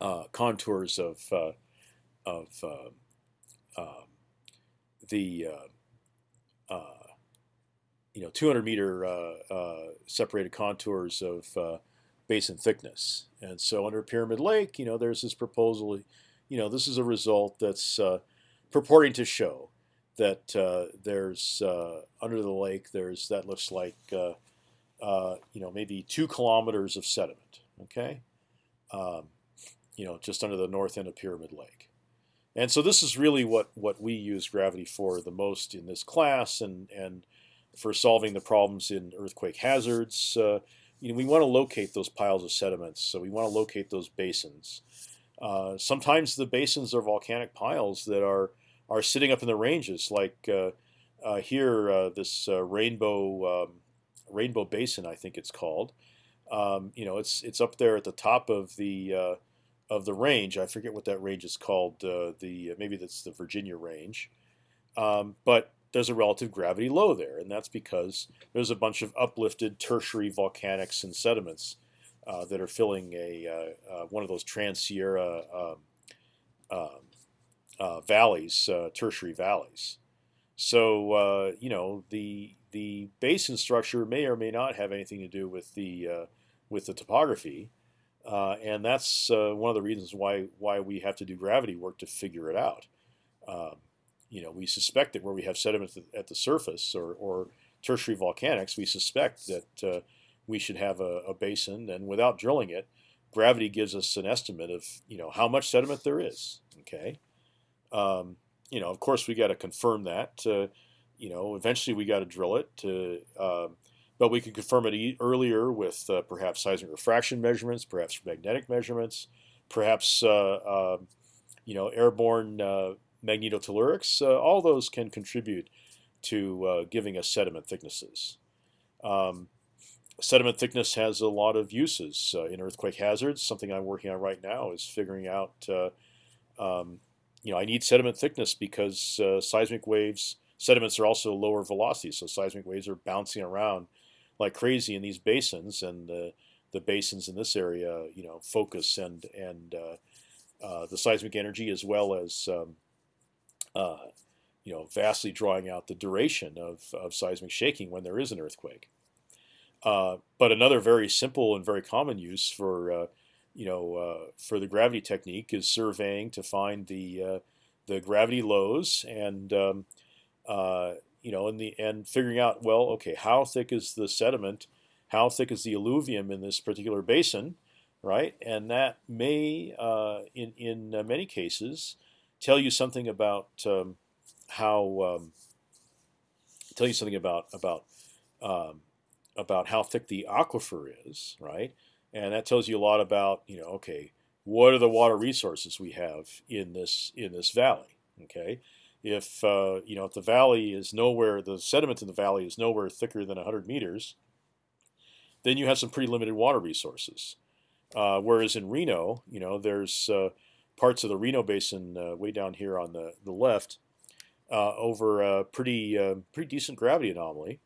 uh, contours of uh, of um, the you know 200 meter uh, uh, separated contours of uh, basin thickness. And so under Pyramid Lake, you know, there's this proposal. You know, this is a result that's purporting to show that uh, there's uh, under the lake there's that looks like uh, you know maybe two kilometers of sediment. Okay, um, you know just under the north end of Pyramid Lake, and so this is really what what we use gravity for the most in this class, and and for solving the problems in earthquake hazards. Uh, you know, we want to locate those piles of sediments, so we want to locate those basins. Uh, sometimes the basins are volcanic piles that are are sitting up in the ranges, like uh, uh here, uh, this uh, rainbow um, rainbow basin, I think it's called. Um, you know, it's it's up there at the top of the of the range. I forget what that range is called. the maybe that's the Virginia range. Um, but there's a relative gravity low there, and that's because there's a bunch of uplifted tertiary volcanics and sediments uh, that are filling a uh, uh, one of those Trans Sierra um, um uh, valleys, uh, tertiary valleys. So uh, you know the the basin structure may or may not have anything to do with the with the topography, and that's one of the reasons why why we have to do gravity work to figure it out. Um, you know, we suspect that where we have sediment at the surface or, or tertiary volcanics, we suspect that uh, we should have a, a, basin. And without drilling it, gravity gives us an estimate of you know how much sediment there is. Okay, um, you know, of course, we got to confirm that. Uh, you know, eventually we got to drill it. To, um, but we can confirm it e earlier with uh, perhaps seismic refraction measurements, perhaps magnetic measurements, perhaps uh, um, you know airborne uh, magnetotellurics, uh, all those can contribute to uh, giving us sediment thicknesses. Um, sediment thickness has a lot of uses in earthquake hazards. Something I'm working on right now is figuring out, um, you know, I need sediment thickness because seismic waves, sediments are also lower velocity, so seismic waves are bouncing around like crazy in these basins, and the the basins in this area, you know, focus and and uh, the seismic energy as well as um, uh, you know, vastly drawing out the duration of, of seismic shaking when there is an earthquake. Uh, but another very simple and very common use for uh, you know uh, for the gravity technique is surveying to find the uh, the gravity lows and um, uh, you know and the and figuring out well okay how thick is the sediment, how thick is the alluvium in this particular basin, right? And that may, uh, in in uh, many cases, tell you something about um, how um, tell you something about about um, about how thick the aquifer is, right? And that tells you a lot about you know okay, what are the water resources we have in this in this valley? Okay, if uh, you know if the valley is nowhere, the sediment in the valley is nowhere thicker than 100 meters, then you have some pretty limited water resources. Uh, whereas in Reno, you know, there's uh, parts of the Reno Basin uh, way down here on the the left uh, over a pretty uh, pretty decent gravity anomaly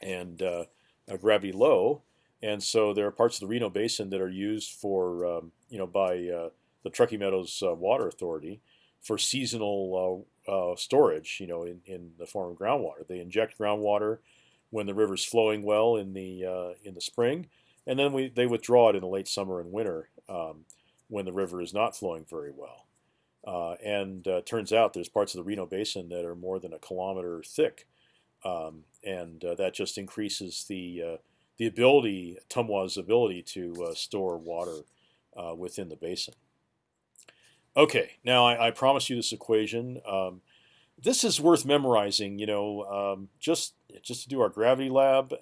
and uh, a gravity low, and so there are parts of the Reno Basin that are used for um, you know by the Truckee Meadows Water Authority for seasonal storage, you know, in, in the form of groundwater. They inject groundwater when the river's flowing well in the in the spring and then we they withdraw it in the late summer and winter um, when the river is not flowing very well. Uh, and uh, turns out there's parts of the Reno Basin that are more than a kilometer thick, um, and uh, that just increases the uh, the ability TMWA's ability to uh, store water uh, within the basin. Okay, now I, I promise you this equation. Um, this is worth memorizing. You know, um, just just to do our gravity lab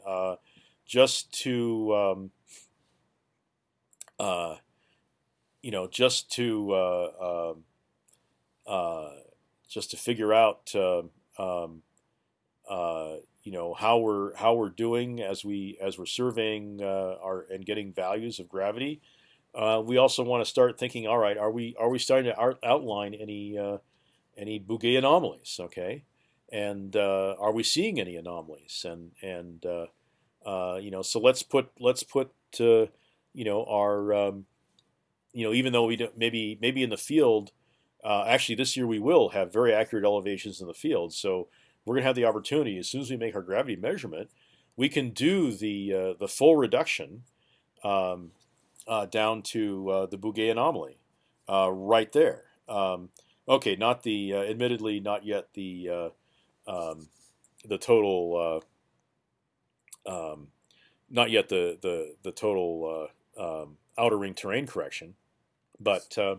just to um, uh, you know just to uh, um, uh, just to figure out um, um uh, you know how we're how we're doing as we as we're surveying uh, our and getting values of gravity. Uh, we also want to start thinking. All right, are we are we starting to out outline any any Bouguer anomalies? Okay, and are we seeing any anomalies? And and uh, you know, so let's put let's put uh, you know our um, you know even though we don't, maybe maybe in the field, uh, actually this year we will have very accurate elevations in the field. So we're gonna have the opportunity as soon as we make our gravity measurement, we can do the uh, the full reduction um, uh, down to the Bouguer anomaly right there. Um, okay, not the admittedly not yet the um, the total um, not yet the the the total uh, um, outer ring terrain correction, but uh,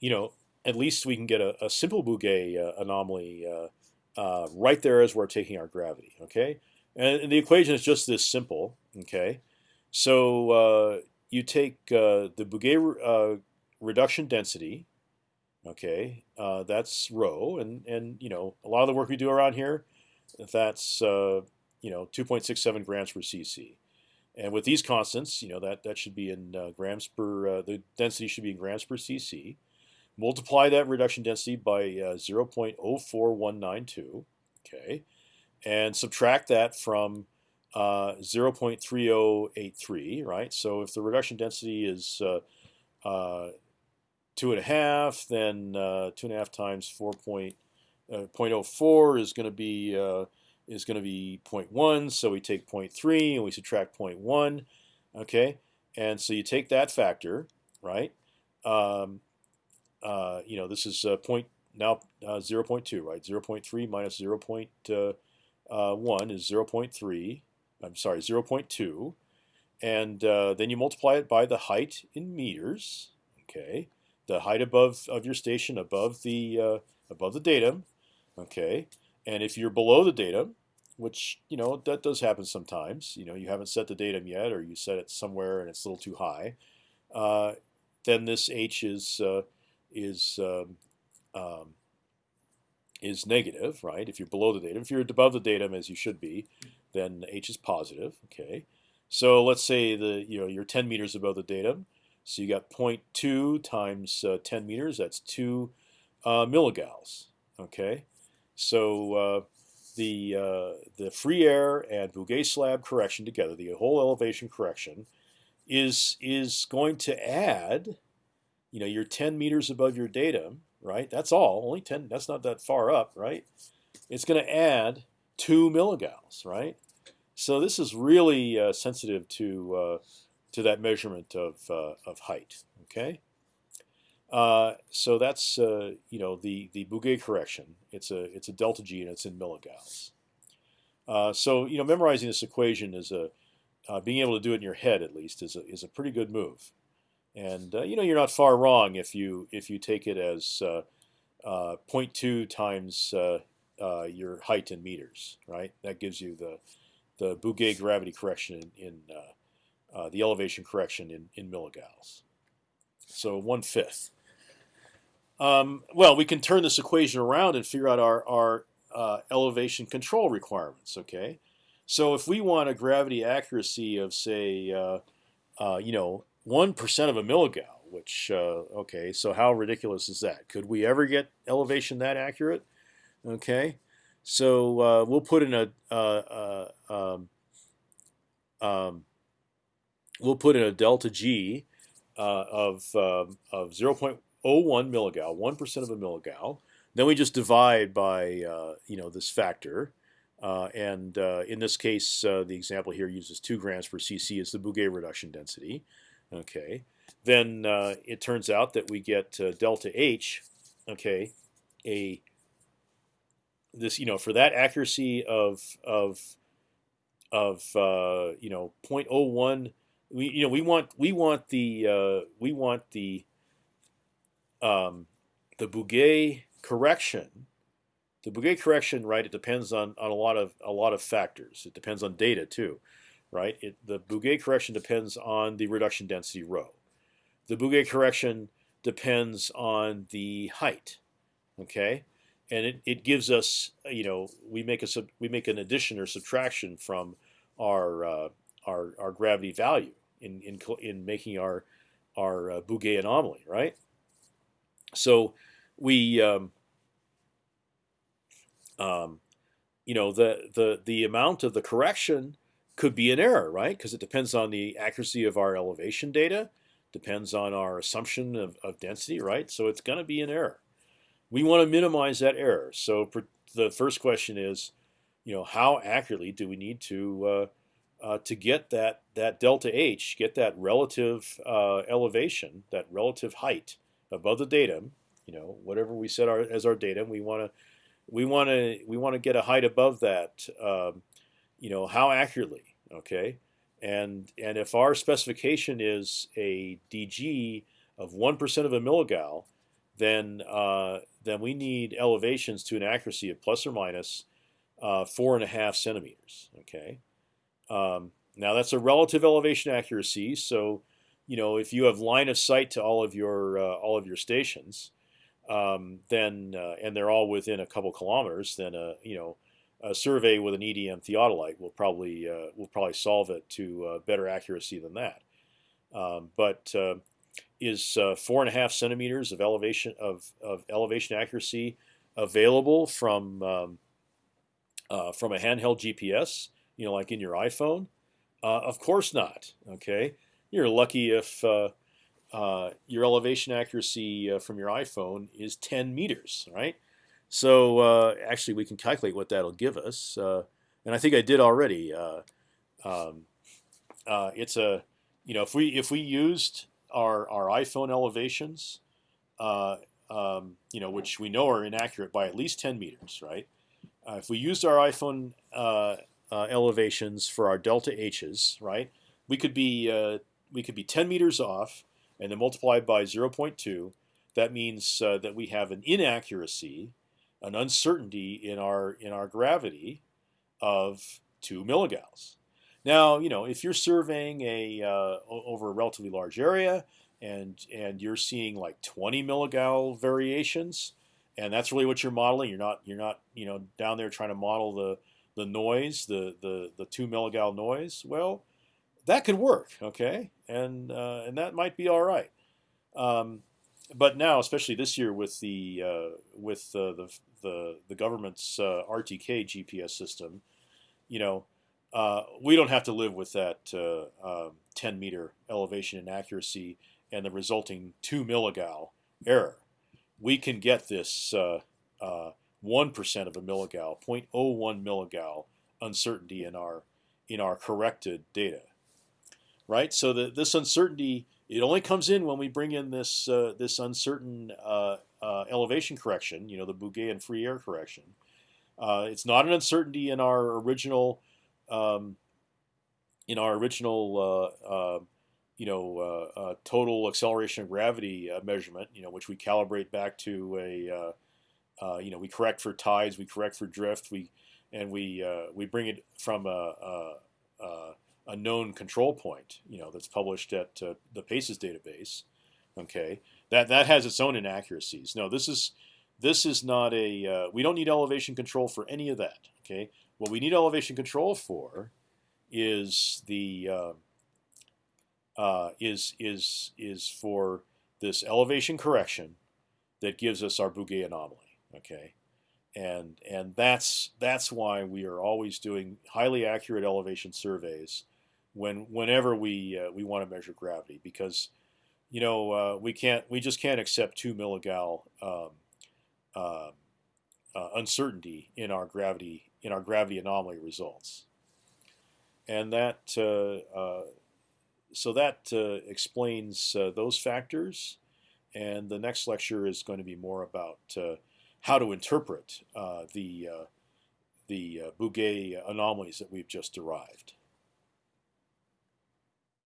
you know at least we can get a, a simple Bouguer uh, anomaly uh, uh, right there as we're taking our gravity. Okay, and, and, the equation is just this simple. Okay, so uh, you take the Bouguer reduction density. Okay, that's rho, and and you know a lot of the work we do around here, that's you know 2.67 grams per cc. And with these constants, you know that that should be in uh, grams per uh, the density should be in grams per cc. Multiply that reduction density by uh, 0.04192, okay, and subtract that from uh, 0.3083, right? So if the reduction density is uh, uh, two and a half, then two and a half times 4.04 is going to be is going to be 0.1. So we take 0.3 and we subtract 0.1. Okay, and so you take that factor, right? Um, uh, you know, this is uh, point now uh, 0.2, right? 0.3 minus 0.1 uh, uh, is 0.3. I'm sorry, 0.2, and uh, then you multiply it by the height in meters. Okay, the height above of your station above the above the datum. Okay, and if you're below the datum, which you know that does happen sometimes, you know you haven't set the datum yet, or you set it somewhere and it's a little too high, uh, then this h is uh, is um, um, is negative, right? If you're below the datum, if you're above the datum as you should be, then h is positive. Okay, so let's say the you know you're 10 meters above the datum, so you got 0.2 times uh, 10 meters. That's two uh. Okay, so uh, the uh, the free air and Bouguer slab correction together, the whole elevation correction, is is going to add, you know, you're 10 meters above your datum, right? That's all, only 10. That's not that far up, right? It's going to add two milligals, right? So this is really uh, sensitive to uh, to that measurement of uh, of height. Okay. Uh, so that's uh, you know the the Bouguer correction. It's a it's a delta G and it's in milligals. So you know memorizing this equation is a being able to do it in your head at least is a, is a pretty good move. And you know you're not far wrong if you if you take it as uh, uh 0.2 times your height in meters, right? That gives you the the Bouguer gravity correction in, in the elevation correction in in milligals. So one fifth. Um, well, we can turn this equation around and figure out our our elevation control requirements. Okay, so if we want a gravity accuracy of say, uh, uh, you know, one percent of a milligal, which uh, okay, so how ridiculous is that? Could we ever get elevation that accurate? Okay, so uh, we'll put in a uh, uh, um, um, we'll put in a delta G of um, of 0.01 milligal, one percent of a milligal. Then we just divide by you know this factor. Uh, and uh, in this case, uh, the example here uses two grams per cc as the Bouguer reduction density. Okay, then uh, it turns out that we get uh, delta H. Okay, a this you know for that accuracy of of of uh, you know 0.01 we you know we want we want the we want the um, the Bouguer correction the Bouguer correction, right? It depends on, on a lot of a lot of factors. It depends on data too, right? It, the Bouguer correction depends on the reduction density rho. The Bouguer correction depends on the height, okay? And it, it gives us, you know, we make a sub, we make an addition or subtraction from our uh, our our gravity value in in in making our our uh, Bouguer anomaly, right? So we um, um, you know the the the amount of the correction could be an error, right? Because it depends on the accuracy of our elevation data, depends on our assumption of, of density, right? So it's going to be an error. We want to minimize that error. So the first question is, you know, how accurately do we need to uh, uh, to get that that delta h, get that relative uh, elevation, that relative height above the datum, you know, whatever we set our, as our datum, we want to we want to we want to get a height above that. Um, you know how accurately, okay? And and if our specification is a dg of one percent of a milligal, then uh, then we need elevations to an accuracy of plus or minus uh, four and a half centimeters. Okay. Um, now that's a relative elevation accuracy. So, you know, if you have line of sight to all of your uh, all of your stations, um, then uh, and they're all within a couple kilometers, then a you know a survey with an EDM theodolite will probably uh, will probably solve it to uh, better accuracy than that. Um, but uh, is uh, four and a half centimeters of elevation of, of elevation accuracy available from um, uh, from a handheld GPS? You know, like in your iPhone? of course not. Okay, you're lucky if uh, your elevation accuracy uh, from your iPhone is 10 meters, right? So uh, actually, we can calculate what that'll give us, uh, and I think I did already. Uh, um, it's a, you know, if we if we used our our iPhone elevations, uh, um, you know, which we know are inaccurate by at least 10 meters, right? Uh, if we used our iPhone uh, elevations for our delta H's, right, we could be we could be 10 meters off and then multiplied by 0.2, that means uh, that we have an inaccuracy, an uncertainty in our in our gravity of two milligals. Now, you know, if you're surveying a uh, over a relatively large area and and you're seeing like 20 milligal variations, and that's really what you're modeling. You're not you're not you know down there trying to model the the noise, the the the two milligal noise. Well, that could work, okay, and uh, and that might be all right. Um, but now, especially this year with the uh, with uh, the the the government's uh, RTK GPS system, you know, uh, we don't have to live with that uh, um, 10 meter elevation inaccuracy and the resulting two milligal error. We can get this one percent of a milligal, 0.01 milligal uncertainty in our in our corrected data right? So the, this uncertainty it only comes in when we bring in this uh, this uncertain uh, uh, elevation correction, you know, the Bouguer and free air correction. Uh, it's not an uncertainty in our original um, in our original, uh, uh, you know, uh, uh, total acceleration of gravity uh, measurement, you know, which we calibrate back to a, uh, you know, we correct for tides, we correct for drift, we and we we bring it from a, a, a, known control point, you know, that's published at the PACES database. Okay, that that has its own inaccuracies. No, this is this is not a. we don't need elevation control for any of that. Okay, what we need elevation control for is the uh, uh, is is is for this elevation correction that gives us our Bouguer anomaly. Okay, and and that's that's why we are always doing highly accurate elevation surveys when whenever we uh, we want to measure gravity because you know uh, we can't we just can't accept two milligal um, uh, uh uncertainty in our gravity in our gravity anomaly results, and that uh, uh, so that uh, explains those factors. And the next lecture is going to be more about how to interpret the the Bouguer anomalies that we've just derived.